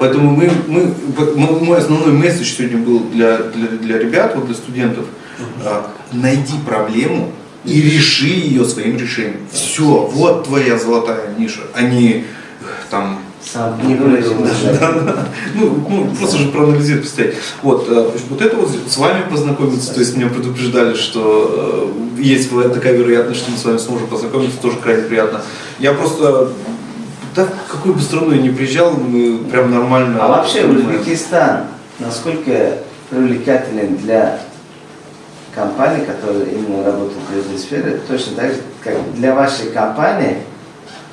Поэтому мы, мы, мой основной месседж сегодня был для, для, для ребят, вот для студентов. А, найди проблему и реши ее своим решением. Все, вот твоя золотая ниша, а не там сам не выразил. Да, да. Ну, ну, просто же проанализировать, представить. Вот, э, вот это вот с вами познакомиться, то есть меня предупреждали, что э, есть такая вероятность, что мы с вами сможем познакомиться, тоже крайне приятно. Я просто да, какую бы страну я ни приезжал, мы прям нормально... А вообще Узбекистан, насколько привлекателен для компаний, которые именно работают в этой сфере, точно так же, как для вашей компании,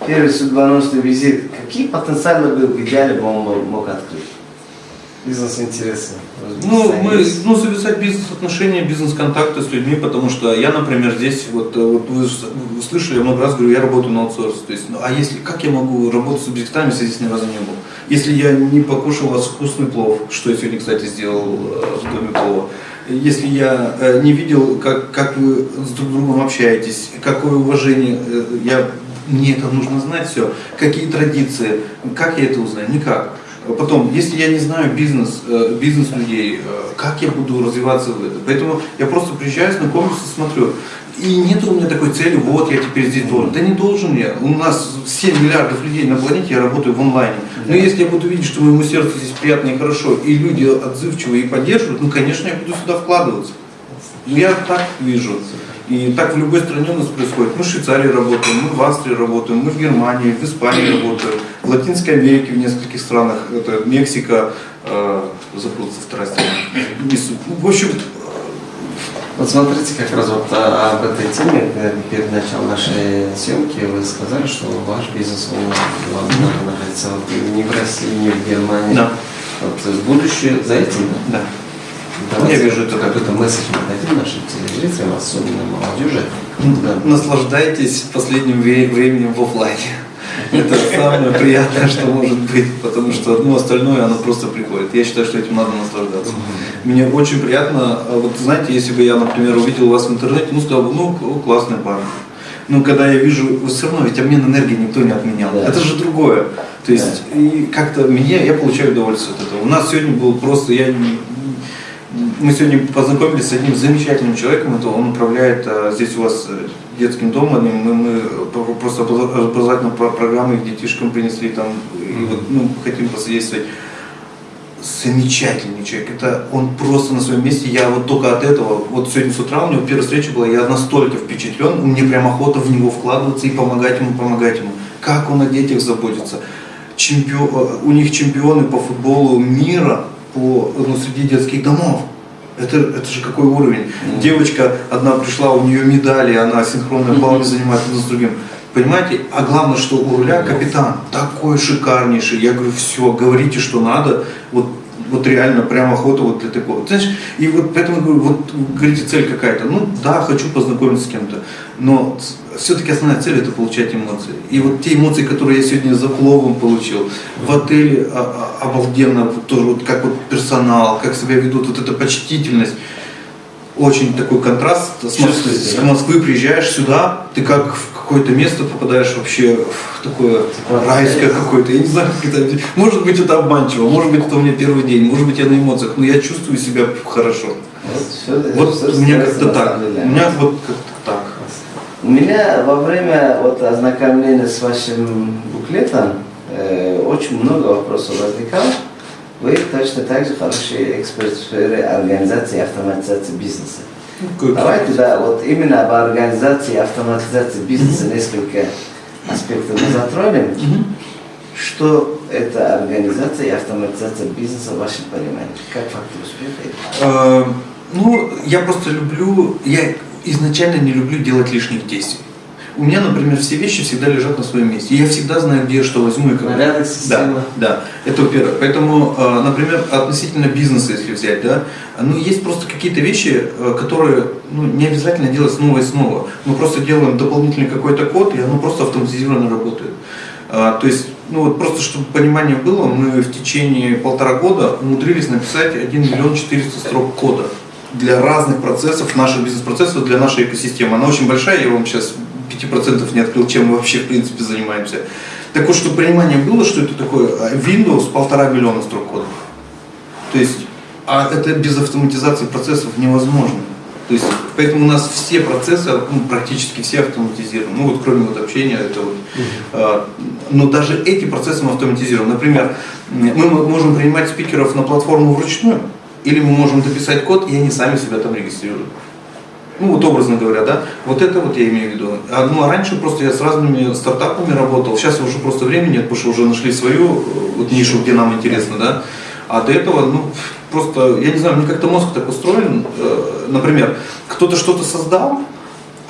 первый судьбоносный визит, какие потенциалы был в идеале бы он мог открыть? Бизнес-интересы. Ну, мы, ну, завязать бизнес-отношения, бизнес-контакты с людьми, потому что я, например, здесь, вот, э, вот вы, вы слышали, я много раз говорю, я работаю на аутсорс. То есть, ну, а если, как я могу работать с субъектами, если здесь ни разу не был? Если я не покушал у вас вкусный плов, что я сегодня, кстати, сделал э, в доме плова, если я э, не видел, как, как вы с друг другом общаетесь, какое уважение, я, мне это нужно знать все, какие традиции, как я это узнаю? Никак. Потом, если я не знаю бизнес, э, бизнес людей, э, как я буду развиваться в этом? Поэтому я просто приезжаю, знакомлюсь и смотрю. И нет у меня такой цели, вот я теперь здесь должен. Да не должен я. У нас 7 миллиардов людей на планете, я работаю в онлайне. Но если я буду видеть, что моему сердцу здесь приятно и хорошо, и люди отзывчивые и поддерживают, ну, конечно, я буду сюда вкладываться. Я так вижу. И так в любой стране у нас происходит. Мы в Швейцарии работаем, мы в Австрии работаем, мы в Германии, в Испании работаем, в Латинской Америке в нескольких странах, это Мексика, э, забыл вторая страна. Ну, в общем, вот смотрите, как раз вот а, об этой теме, перед началом нашей съемки вы сказали, что ваш бизнес, он находится не в России, не в Германии. Да. Вот будущее за этим, да? Я вижу это какой-то месседж мы дадим нашим телезрителям, особенно молодежи. Да. Наслаждайтесь последним временем в офлайне. Это самое приятное, что может быть, потому что ну, остальное оно просто приходит. Я считаю, что этим надо наслаждаться. Мне очень приятно, а вот знаете, если бы я, например, увидел вас в интернете, ну сказал бы, ну классный парень. Но когда я вижу, все равно ведь обмен энергии никто не отменял. Да. Это же другое. То есть, да. и как-то мне, я получаю удовольствие от этого. У нас сегодня был просто, я мы сегодня познакомились с одним замечательным человеком, это он управляет а, здесь у вас э, детским домом, мы, мы просто образовательную программу их детишкам принесли там, и вот, ну, хотим посодействовать. Замечательный человек, это он просто на своем месте, я вот только от этого, вот сегодня с утра у него первая встреча была, я настолько впечатлен, мне прям охота в него вкладываться и помогать ему, помогать ему. Как он о детях заботится. Чемпион, э, у них чемпионы по футболу мира по, ну, среди детских домов. Это, это же какой уровень. Mm. Девочка одна пришла, у нее медали, она синхронное плавание mm-hmm. занимается с другим. Понимаете? А главное, что у руля капитан такой шикарнейший. Я говорю, все, говорите, что надо. Вот вот реально прям охота вот для такого. Знаешь, и вот поэтому говорю, вот говорите, цель какая-то. Ну да, хочу познакомиться с кем-то, но все-таки основная цель это получать эмоции. И вот те эмоции, которые я сегодня за пловом получил, в отеле а, а, обалденно, тоже вот как вот персонал, как себя ведут, вот эта почтительность очень такой контраст. С Москвы, с Москвы приезжаешь сюда, ты как в какое-то место попадаешь вообще в такое типа, райское какое-то. Я не знаю, как это. Может быть, это обманчиво, может быть, это у меня первый день, может быть, я на эмоциях, но я чувствую себя хорошо. Вот, вот все у меня как-то так. У меня вот как-то так. У меня во время вот ознакомления с вашим буклетом э, очень много вопросов возникало. Вы точно так же хороший эксперт в сфере организации и автоматизации бизнеса. Good. Давайте, да, вот именно об организации и автоматизации бизнеса mm-hmm. несколько аспектов мы затронем. Mm-hmm. Что это организация и автоматизация бизнеса в вашем понимании? Как фактор успеха? Uh, ну, я просто люблю, я изначально не люблю делать лишних действий. У меня, например, все вещи всегда лежат на своем месте. Я всегда знаю, где я что возьму и как. Порядок, Да, система. да, это во-первых. Поэтому, э, например, относительно бизнеса, если взять, да, ну, есть просто какие-то вещи, э, которые ну, не обязательно делать снова и снова. Мы просто делаем дополнительный какой-то код, и оно просто автоматизированно работает. А, То есть, ну вот просто чтобы понимание было, мы в течение полтора года умудрились написать 1 миллион 400 строк кода для разных процессов, наших бизнес-процессов, для нашей экосистемы. Она очень большая, я вам сейчас 5% не открыл, чем мы вообще в принципе занимаемся. Так вот, чтобы понимание было, что это такое, а, Windows полтора миллиона строк кода. То есть, а это без автоматизации процессов невозможно. То есть, поэтому у нас все процессы, ну, практически все автоматизированы. Ну вот кроме вот общения, это вот. а, но даже эти процессы мы автоматизируем. Например, мы можем принимать спикеров на платформу вручную, или мы можем дописать код, и они сами себя там регистрируют. Ну вот образно говоря, да, вот это вот я имею в виду. А, ну а раньше просто я с разными стартапами работал, сейчас уже просто времени нет, потому что уже нашли свою э, вот нишу, где нам интересно, да. А до этого, ну, просто, я не знаю, мне как-то мозг так устроен, э, например, кто-то что-то создал,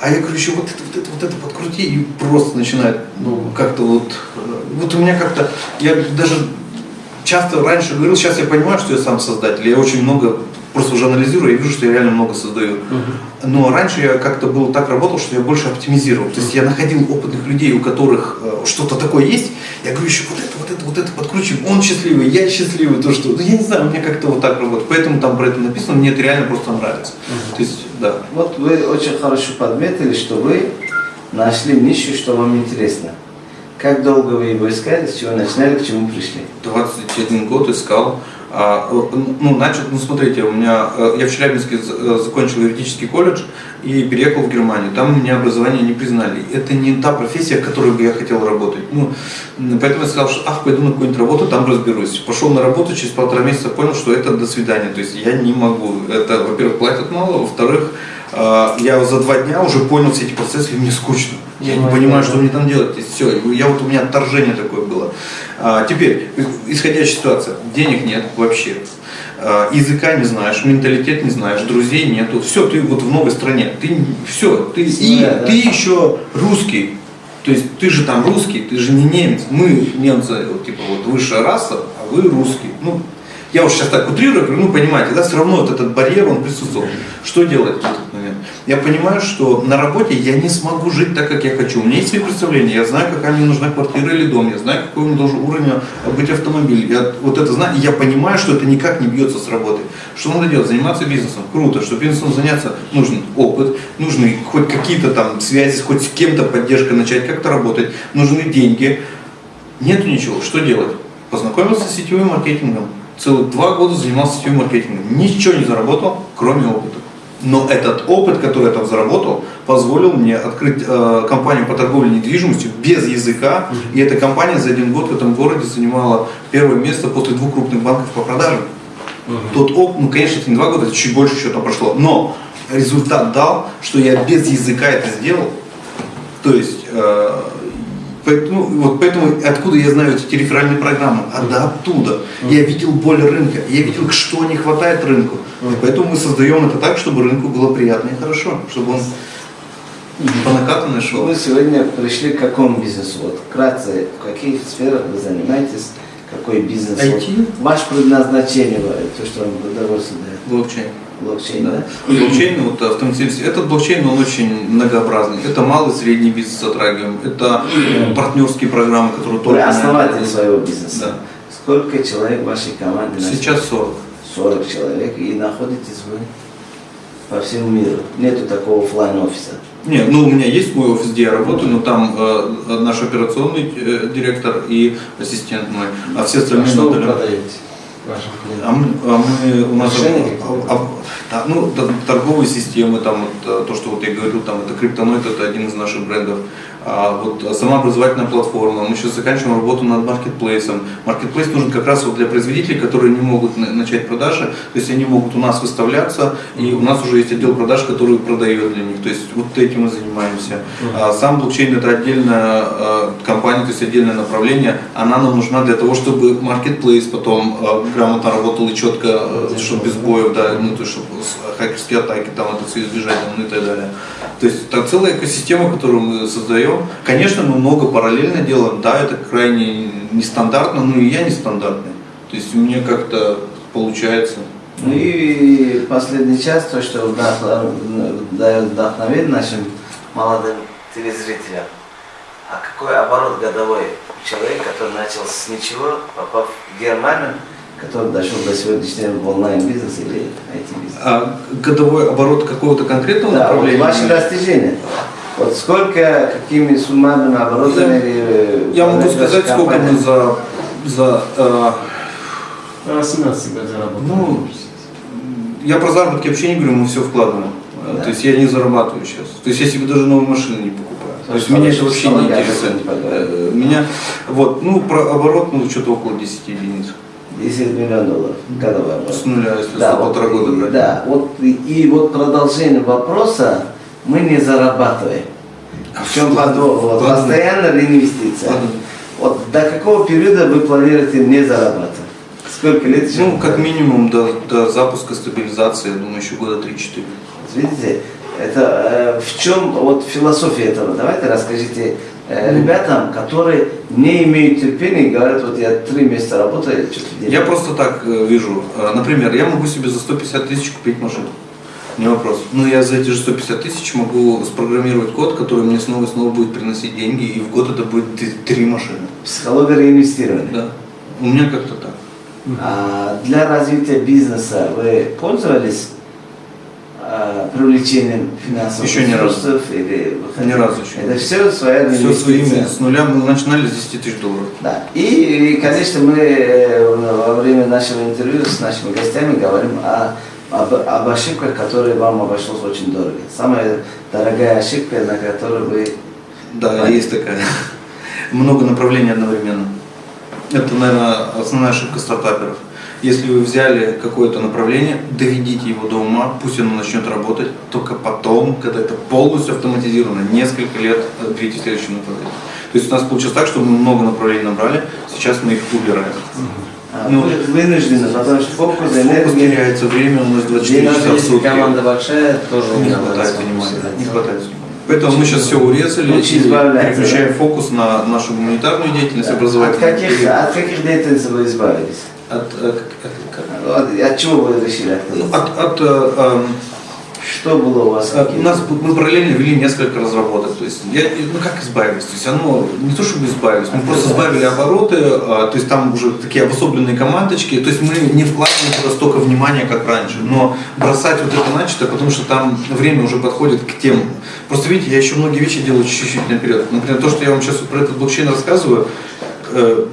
а я говорю, еще вот это, вот это, вот это подкрути, и просто начинает, ну, как-то вот, э, вот у меня как-то, я даже часто раньше говорил, сейчас я понимаю, что я сам создатель, я очень много просто уже анализирую, я вижу, что я реально много создаю. Но раньше я как-то был так работал, что я больше оптимизировал. То есть я находил опытных людей, у которых э, что-то такое есть, я говорю, еще вот это, вот это, вот это подкручим, он счастливый, я счастливый, то что, ну я не знаю, у меня как-то вот так работает. Поэтому там про это написано, мне это реально просто нравится. То есть, да. Вот вы очень хорошо подметили, что вы нашли нишу, что вам интересно. Как долго вы его искали, с чего начинали, к чему пришли? 21 год искал. А, ну, начал, ну, смотрите, у меня, э, я в Челябинске э, закончил юридический колледж и переехал в Германию. Там меня образование не признали. Это не та профессия, в которой бы я хотел работать. Ну, поэтому я сказал, что ах, пойду на какую-нибудь работу, там разберусь. Пошел на работу, через полтора месяца понял, что это до свидания. То есть я не могу. Это, во-первых, платят мало, во-вторых, э, я за два дня уже понял все эти процессы, и мне скучно. Я не понимаю, что мне там делать. Все, я вот у меня отторжение такое было. А, теперь, исходящая ситуация, денег нет вообще. А, языка не знаешь, менталитет не знаешь, друзей нету. Все, ты вот в новой стране. Ты все, ты, и Да, да. ты еще русский. То есть ты же там русский, ты же не немец. Мы немцы, вот, типа вот высшая раса, а вы русский. Ну, я уж сейчас так утрирую, ну понимаете, да, все равно вот этот барьер, он присутствовал. Что делать момент? Я понимаю, что на работе я не смогу жить так, как я хочу. У меня есть свои представления, я знаю, какая мне нужна квартира или дом, я знаю, какой у меня должен уровень быть автомобиль. Я вот это знаю, я понимаю, что это никак не бьется с работой. Что надо делать? Заниматься бизнесом. Круто, что бизнесом заняться нужен опыт, нужны хоть какие-то там связи, хоть с кем-то поддержка начать как-то работать, нужны деньги. Нету ничего. Что делать? Познакомился с сетевым маркетингом. Целых два года занимался сетевым маркетингом. Ничего не заработал, кроме опыта. Но этот опыт, который я там заработал, позволил мне открыть э, компанию по торговле недвижимостью без языка. И эта компания за один год в этом городе занимала первое место после двух крупных банков по продажам. Тот опыт, ну, конечно, это не два года, это чуть больше еще там прошло. Но результат дал, что я без языка это сделал. То есть, э, поэтому, вот поэтому откуда я знаю эти реферальные программы? А да оттуда. Я видел боль рынка, я видел, что не хватает рынку. И поэтому мы создаем это так, чтобы рынку было приятно и хорошо, чтобы он по накатанной шел. Вы сегодня пришли к какому бизнесу? Вот вкратце, в каких сферах вы занимаетесь, какой бизнес? IT. Вот ваше предназначение, то, что вам удовольствие дает. Блокчейн. Блокчейн, Да. Блокчейн, вот автоматизация. Этот блокчейн, он очень многообразный. Это малый и средний бизнес затрагиваем. Это э, партнерские программы, которые Вы только... основатель своего бизнеса. Да. Сколько человек в вашей команде? Сейчас 40. 40 человек. И находитесь вы по всему миру. Нету такого оффлайн офиса. Нет, ну у меня есть мой офис, где я работаю, но там э, наш операционный э, директор и ассистент мой, а все А остальные что на вы удаленке. Продаете вашим А мы, а мы- у нас а- а- да, ну, торговые системы, там вот, э, то, что вот я говорил, там это криптоноид, это один из наших брендов. А вот а сама образовательная платформа. Мы сейчас заканчиваем работу над маркетплейсом. Маркетплейс нужен как раз вот для производителей, которые не могут на- начать продажи. То есть они могут у нас выставляться, и у нас уже есть отдел продаж, который продает для них. То есть вот этим мы занимаемся. А сам блокчейн это отдельная э, компания, то есть отдельное направление. Она нам нужна для того, чтобы маркетплейс потом грамотно работал и четко, чтобы без боев, да, ну то есть чтобы хакерские атаки там это все избежать, ну и так далее. То есть это целая экосистема, которую мы создаем. Конечно, мы много параллельно делаем, да, это крайне нестандартно, но и я нестандартный. То есть мне как-то получается. Ну и последний час, то, что дает вдохновение нашим молодым телезрителям. А какой оборот годовой у человека, который начал с ничего, попав в Германию, который дошел до сегодняшнего в онлайн-бизнес или IT-бизнес? А годовой оборот какого-то конкретного Да, вот направления? ваши достижения. Вот сколько, какими суммами оборотами или... Я могу сказать, сколько мы за, за э, А 17 год заработал. Ну, я про заработки вообще не говорю, мы все вкладываем. Э, Да. То есть я не зарабатываю сейчас. То есть я себе даже новую машину не покупаю. То есть Хорошо, меня это вообще не я интересует. Э, Меня, вот, ну, про оборот, ну, что-то около 10 единиц. 10 миллионов долларов годовой оборот. С нуля, если Да, вот, полтора года брать. Да, вот и, и вот продолжение вопроса мы не зарабатываем. В чем подвох? Вот, постоянно ли инвестиция? Ладно. Вот до какого периода вы планируете не зарабатывать? Сколько лет еще? Ну, как минимум до, до запуска стабилизации, я думаю, еще года 3-4. Видите, это э, в чем вот философия этого? Давайте расскажите ребятам, которые не имеют терпения говорят, вот я три месяца работаю, что-то делаю. Я просто так э, вижу. Э, Например, я могу себе за 150 тысяч купить машину. Не вопрос. Но я за эти же 150 тысяч могу спрограммировать код, который мне снова и снова будет приносить деньги, и в год это будет три машины. Психология реинвестирования. Да. У меня как-то так. А для развития бизнеса вы пользовались а, привлечением финансовых Еще разу. ресурсов или выходили? Ни разу еще. Это все своя Все своими, с нуля мы начинали с 10 тысяч долларов. Да. И, и, конечно, мы э, во время нашего интервью с нашими гостями говорим о, об, об ошибках, которые вам обошлось очень дорого. Самая дорогая ошибка, на которую вы... Да, Понятно. есть такая. Много направлений одновременно. Это, наверное, основная ошибка стартаперов. Если вы взяли какое-то направление, доведите его до ума, пусть оно начнет работать, только потом, когда это полностью автоматизировано, несколько лет берите следующее направление. То есть у нас получилось так, что мы много направлений набрали, сейчас мы их убираем. Ну, вы вынуждены, потому что фокус, Фокус теряется, время у нас 24 Даже часа в сутки. команда большая, тоже Не хватает внимания. Не хватает. Поэтому мы сейчас все урезали и переключаем фокус на нашу гуманитарную деятельность, От образовательную. каких, от каких деятельностей вы избавились? От, э, как- как? От, от чего вы решили отказаться? От, от, э, эм, Что было у вас? э, у нас б- мы параллельно вели несколько разработок. То есть, я, ну как избавились? То есть оно не то чтобы избавились, мы просто сбавили обороты, э, то есть там уже такие обособленные командочки. То есть мы не вкладываем туда столько внимания, как раньше. Но бросать вот это начато, потому что там время уже подходит к тем. Просто видите, я еще многие вещи делаю чуть-чуть наперед. Например, то, что я вам сейчас про этот блокчейн рассказываю, э,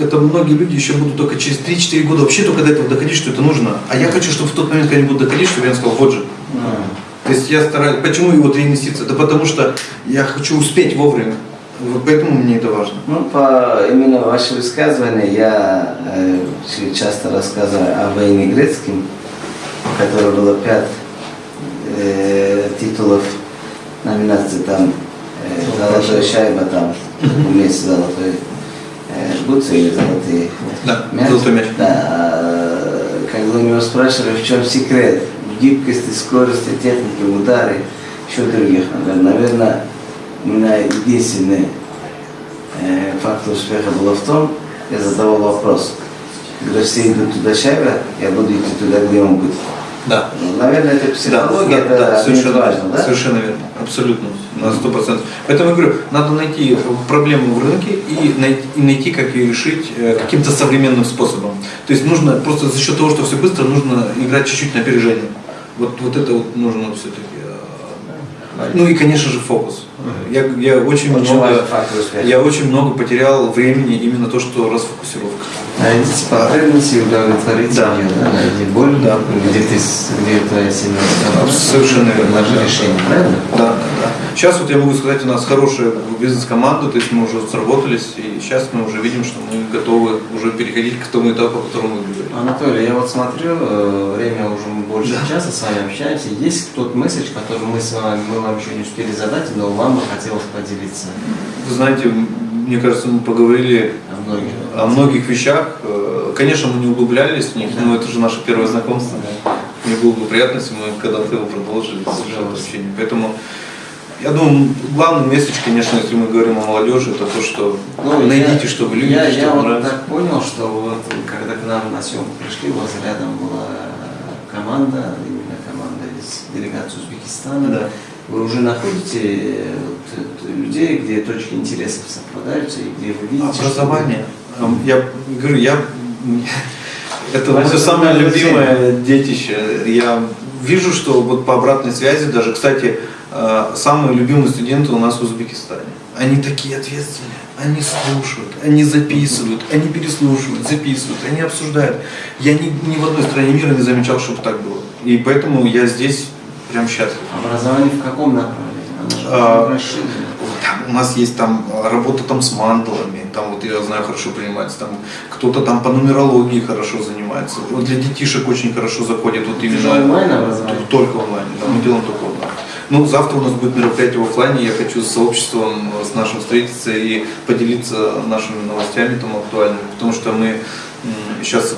это многие люди еще будут только через 3-4 года вообще только до этого доходить, что это нужно. А я хочу, чтобы в тот момент, когда они будут доходить, чтобы я сказал, вот же. То есть я стараюсь, почему и вот реинвестиция? Да потому что я хочу успеть вовремя. Вот поэтому мне это важно. Ну, по именно ваше высказывание я э, часто рассказываю о войне грецким, у которой было пять э, титулов номинации там э, золотая шайба там вместе золотой бутсы или золотые Да, мяч. золотой мяч. Да, а, когда у него спрашивали, в чем секрет, в гибкости, скорости, технике, ударе, еще других. Наверное, у меня единственный э, фактор успеха было в том, я задавал вопрос, когда все идут туда шайба, я буду идти туда, где он будет. Да. Ну, наверное, это психология, это да, очень совершенно, важно, да? совершенно верно, абсолютно, на сто процентов. Поэтому я говорю, надо найти проблему в рынке и найти, и найти как ее решить э, каким-то современным способом. То есть нужно просто за счет того, что все быстро, нужно играть чуть-чуть на опережение. Вот, вот это вот нужно все-таки. Ну и, конечно же, фокус. Я, я очень, Очень много, я очень много потерял времени именно то, что расфокусировка. Найдите потребности удовлетворить Да. ее, да, найди боль, Да. где ты, где твоя сильная. Совершенно верно. Решение, правильно? Да. Сейчас вот я могу сказать, у нас хорошая бизнес-команда, то есть мы уже сработались, и сейчас мы уже видим, что мы готовы уже переходить к тому этапу, о котором мы говорили. Анатолий, я вот смотрю, э, время уже больше часа с вами общаемся. Есть тот месседж, который мы с вами, мы вам еще не успели задать, но вам бы хотелось поделиться Вы знаете, мне кажется, мы поговорили о многих. о многих вещах. Э, Конечно, мы не углублялись в них, но это же наше первое знакомство. Мне было бы приятно, если мы когда-то его продолжили, общение. Поэтому Я думаю, главный месседж, конечно, если мы говорим о молодежи, это то, что Ну, найдите, я- что вы любите, я, что я вам вот нравится. так понял, что вот когда к нам на съемку пришли, у вас рядом была команда, именно команда из делегации Узбекистана. Да. Вы уже находите э, вот, людей, где точки интересов совпадаются и где вы видите... что- Образование. Эм, Я говорю, я это мое самое любимое детище. Я вижу, что вот по обратной связи, даже, кстати, самые любимые студенты у нас в Узбекистане. Они такие ответственные, они слушают, они записывают, они переслушивают, записывают, они обсуждают. Я ни, ни в одной стране мира не замечал, чтобы так было. И поэтому я здесь прям счастлив. Образование в каком направлении? А. Там у нас есть там а, работа там с мандалами, там вот я знаю хорошо принимается, там кто-то там по нумерологии хорошо занимается. Вот для детишек очень хорошо заходит вот именно онлайн образование? только онлайн, да, мы делаем только. Ну, завтра у нас будет мероприятие в офлайне, я хочу с сообществом, с нашим встретиться и поделиться нашими новостями там актуальными, потому что мы сейчас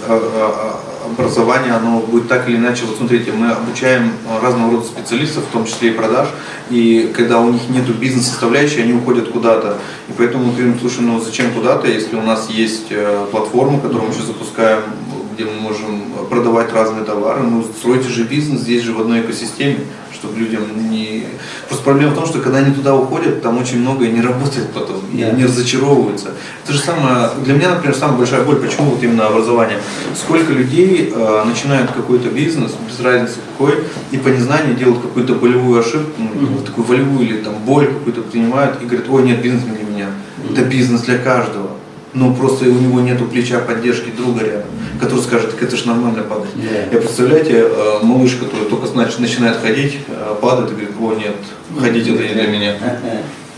образование, оно будет так или иначе, вот смотрите, мы обучаем а, разного рода специалистов, в том числе и продаж, и когда у них нет бизнес-составляющей, они уходят куда-то. И поэтому мы говорим, слушай, ну зачем куда-то, если у нас есть э, платформа, которую мы сейчас запускаем, где мы можем продавать разные товары, ну стройте же бизнес здесь же в одной экосистеме, чтобы людям не... Просто проблема в том, что когда они туда уходят, там очень многое не работает потом, и Да. они разочаровываются. Это же самое, для меня, например, самая большая боль, почему вот именно образование. Сколько людей э, начинают какой-то бизнес, без разницы какой, и по незнанию делают какую-то болевую ошибку, ну, вот такую волевую или там боль какую-то принимают и говорят, ой, нет, бизнес не для меня. Это бизнес для каждого. Но просто у него нету плеча поддержки друга рядом, который скажет, так это же нормально падать. Да. Я представляете, э, малыш, который только значит, начинает ходить, э, падает и говорит, о нет, ходить это не для меня.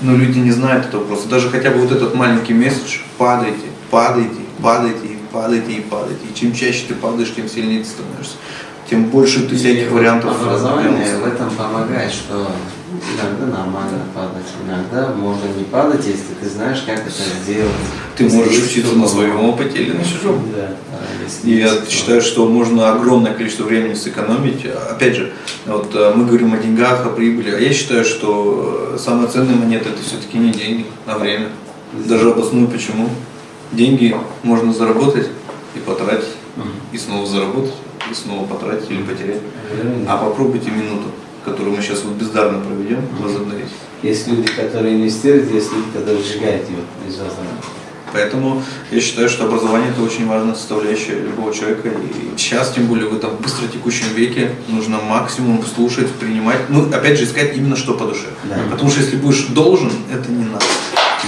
Но люди не знают этого просто. Даже хотя бы вот этот маленький месседж, падайте, падайте, падайте, и падайте и падайте. И чем чаще ты падаешь, тем сильнее ты становишься. Тем больше ты всяких вариантов. Образование в этом помогает, что иногда нормально падать, иногда можно не падать, если ты знаешь, как это сделать. Ты Если можешь учиться на своем опыте или на чужом. Да. И я считаю, что можно огромное количество времени сэкономить. Опять же, вот э, мы говорим о деньгах, о прибыли, а я считаю, что э, самая ценная монета это все-таки не деньги, а время. Даже обосную почему. Деньги можно заработать и потратить, и снова заработать, и снова потратить или потерять. А попробуйте минуту, которую мы сейчас вот бездарно проведем, возобновить. Есть люди, которые инвестируют, есть люди, которые сжигают его из возможно. Поэтому я считаю, что образование это очень важная составляющая любого человека. И сейчас, тем более в этом быстро текущем веке, нужно максимум слушать, принимать. Ну, опять же, искать именно что по душе. Да. Потому что если будешь должен, это не надо.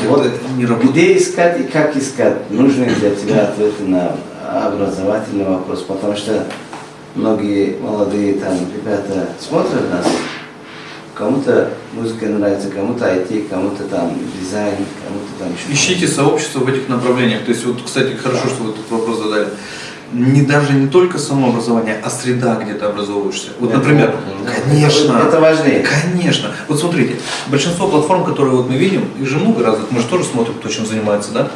Вот это не работает. Где искать и как искать? Нужны для тебя ответы на образовательный вопрос, потому что многие молодые там ребята смотрят нас, кому-то музыка нравится, кому-то IT, кому-то там дизайн, кому-то там еще. Ищите сообщество в этих направлениях. То есть, вот, кстати, хорошо, что вы этот вопрос задали. Не даже не только само образование, а среда, где ты образовываешься. Вот, Это например, да. конечно. Это, это важнее. Конечно. Вот смотрите, большинство платформ, которые вот мы видим, их же много разных, мы же тоже смотрим, кто чем занимается, да?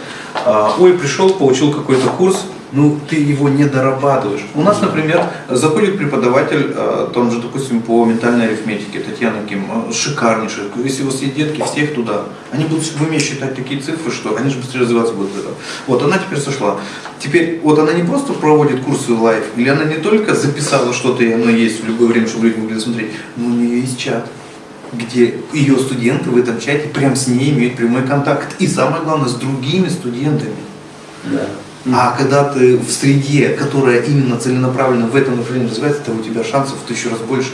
А, ой, пришел, получил какой-то курс, ну ты его не дорабатываешь. У нас, например, заходит преподаватель, а, там же, допустим, по ментальной арифметике, Татьяна Ким, а, шикарнейшая. Если у вас есть детки, всех туда. Они будут в уме считать такие цифры, что они же быстрее развиваться будут. Вот, она теперь сошла. Теперь, вот она не просто проводит курсы лайф, или она не только записала что-то, и оно есть в любое время, чтобы люди могли смотреть, но у нее есть чат где ее студенты в этом чате прям с ней имеют прямой контакт. И самое главное, с другими студентами. Да. А когда ты в среде, которая именно целенаправленно в этом направлении развивается, то у тебя шансов в тысячу раз больше.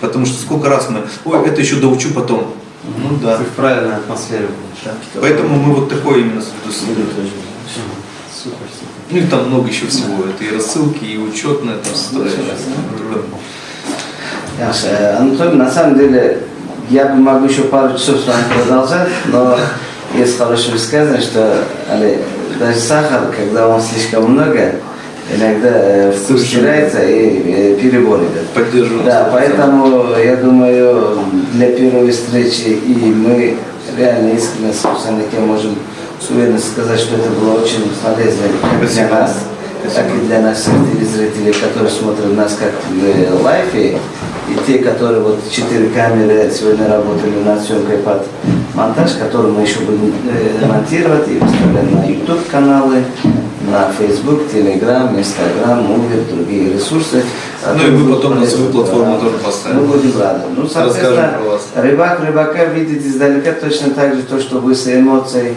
Потому что сколько раз мы, ой, это еще доучу потом. Ну да. Ты в правильной атмосфере. Да. Поэтому мы вот такое именно создаем. Супер, супер. Ну и там много еще всего. Это и рассылки, и учетная там составляющая. Ясно. Э, Анатолий, на самом деле, я бы могу еще пару часов с вами продолжать, но есть хорошее высказывание, что даже сахар, когда он слишком много, иногда э, вкус теряется и э, перебор идет. Поддерживаю. Да, поэтому я думаю, для первой встречи и мы реально искренне с выпускниками можем с уверенностью сказать, что это было очень полезно для Спасибо. нас. так и для наших телезрителей, которые смотрят нас как в лайфе, и те, которые вот четыре камеры сегодня работали над съемкой под монтаж, который мы еще будем э, монтировать и выставлять на YouTube каналы, на Facebook, Telegram, Instagram, Мувер, другие ресурсы. Ну и вы потом на свою платформу тоже поставите. Мы будем рады. Ну, соответственно, рыбак рыбака видит издалека точно так же то, что вы с эмоцией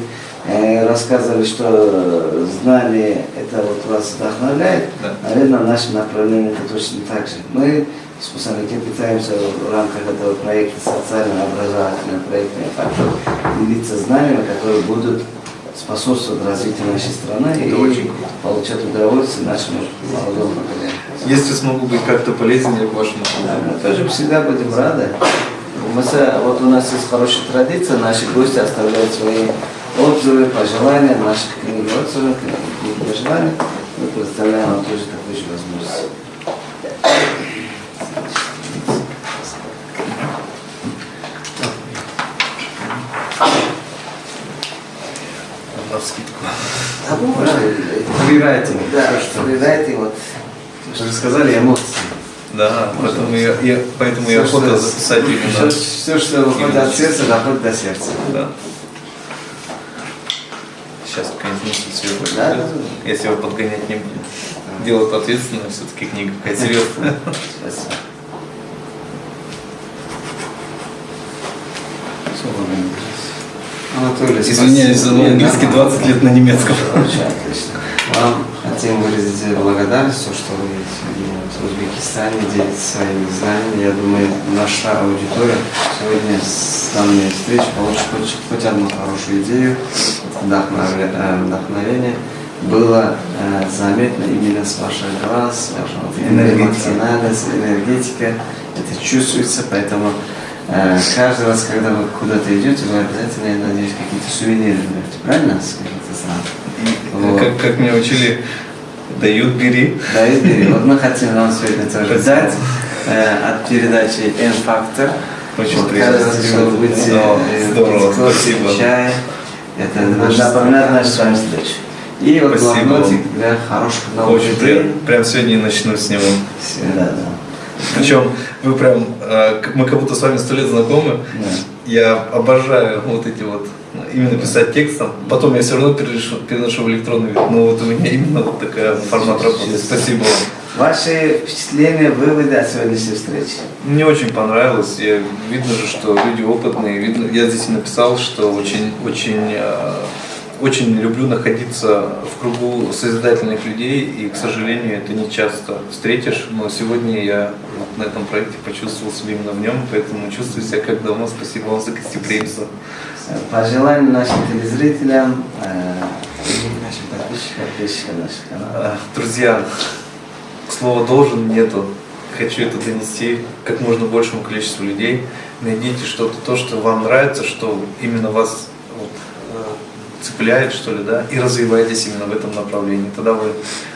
э, рассказывали, что знание это вот вас вдохновляет. Да. Наверное, в нашем направлении это точно так же. Мы с Пусанаком пытаемся в рамках этого проекта социально-образовательного проекта «Фактор» делиться знаниями, которые будут способствовать развитию нашей страны Это и очень получать удовольствие нашему молодому поколению. Если смогу быть как-то полезен я к вашему Да, мы тоже всегда будем рады. Мы вот у нас есть хорошая традиция, наши гости оставляют свои отзывы, пожелания, наших книг отзывы, книг пожеланий. Мы предоставляем вам тоже такую же возможность. На скидку. Да, можно. Фрирайтинг. Да, фрирайтинг, вот. Вы же сказали эмоции. Да, поэтому я, я- поэтому Всё, я охота что- записать именно. Все, что выходит от сердца, доходит до сердца. Да. Сейчас какая-нибудь мысль сверху. Да, да, да. Если его подгонять не будем. Дело ответственное, все-таки книга какая серьезная. Спасибо. Анатолий, Извиняюсь за английский 20 лет на немецком. Очень отлично. Вам хотим выразить благодарность, то, что вы в Узбекистане делитесь своими знаниями. Я думаю, наша аудитория сегодня с данной встречи получит хоть, хоть одну хорошую идею, э, вдохновение. Было э, заметно именно с ваших глаз, вашего Энергетика. эмоциональность, энергетика. Это чувствуется, поэтому каждый раз, когда вы куда-то идете, вы обязательно, я надеюсь, какие-то сувениры берете. Правильно? Вот. Как, как меня учили, дают, бери. Да, Игорь, вот мы хотим вам сегодня тоже дать э, от передачи N-Factor. Очень вот приятно. каждый раз, когда вы будете О, э, здорово, спасибо. чай, это наш Напоминать нашу с вами встречу. И вот блокнотик для хороших новых Очень приятно. Прям сегодня и начну с него. Всё. Да, да. Причем вы прям, э, мы как будто с вами сто лет знакомы. Да. Я обожаю вот эти вот, именно писать текстом. Потом я все равно переношу, переношу в электронный вид. Но вот у меня именно вот такая формат работы. Спасибо вам. Ваши впечатления, выводы от сегодняшней встречи? Мне очень понравилось. Я, видно же, что люди опытные. Видно, я здесь написал, что очень, очень, э, очень люблю находиться в кругу созидательных людей. И, к сожалению, это не часто встретишь. Но сегодня я вот на этом проекте почувствовал себя именно в нем. Поэтому чувствую себя как дома. Спасибо вам за гостеприимство. Пожелания нашим телезрителям, э, нашим подписчикам, подписчикам наших каналов. Э, Друзья, слова должен нету. Хочу это донести как можно большему количеству людей. Найдите что-то, то, что вам нравится, что именно вас цепляет, что ли, да, и развивайтесь именно в этом направлении. Тогда вы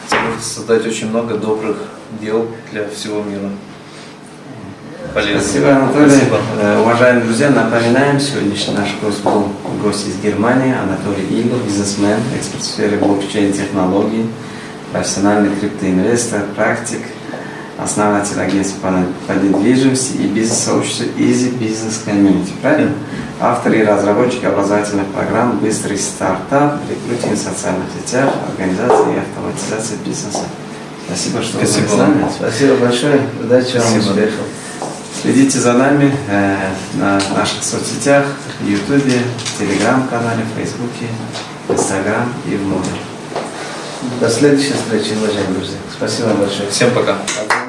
сможете создать очень много добрых дел для всего мира. Полезно. Спасибо, Анатолий. Спасибо. Э, Уважаемые друзья, напоминаем, сегодняшний наш гость был гость из Германии, Анатолий Игл, бизнесмен, эксперт в сфере блокчейн-технологий, профессиональный криптоинвестор, практик, основатель агентства по, по недвижимости и бизнес-сообщества Easy Business Community, правильно? Автор и разработчик образовательных программ «Быстрый стартап», рекрутинг в социальных сетях, организация и автоматизация бизнеса. Спасибо, что Спасибо вы были с нами. Спасибо большое, удачи вам, Спасибо. успехов. Следите за нами э, на наших соцсетях, Ютубе, Телеграм-канале, Фейсбуке, Инстаграм и в моде. До следующей встречи, уважаемые друзья. Спасибо большое. Всем пока. Спасибо.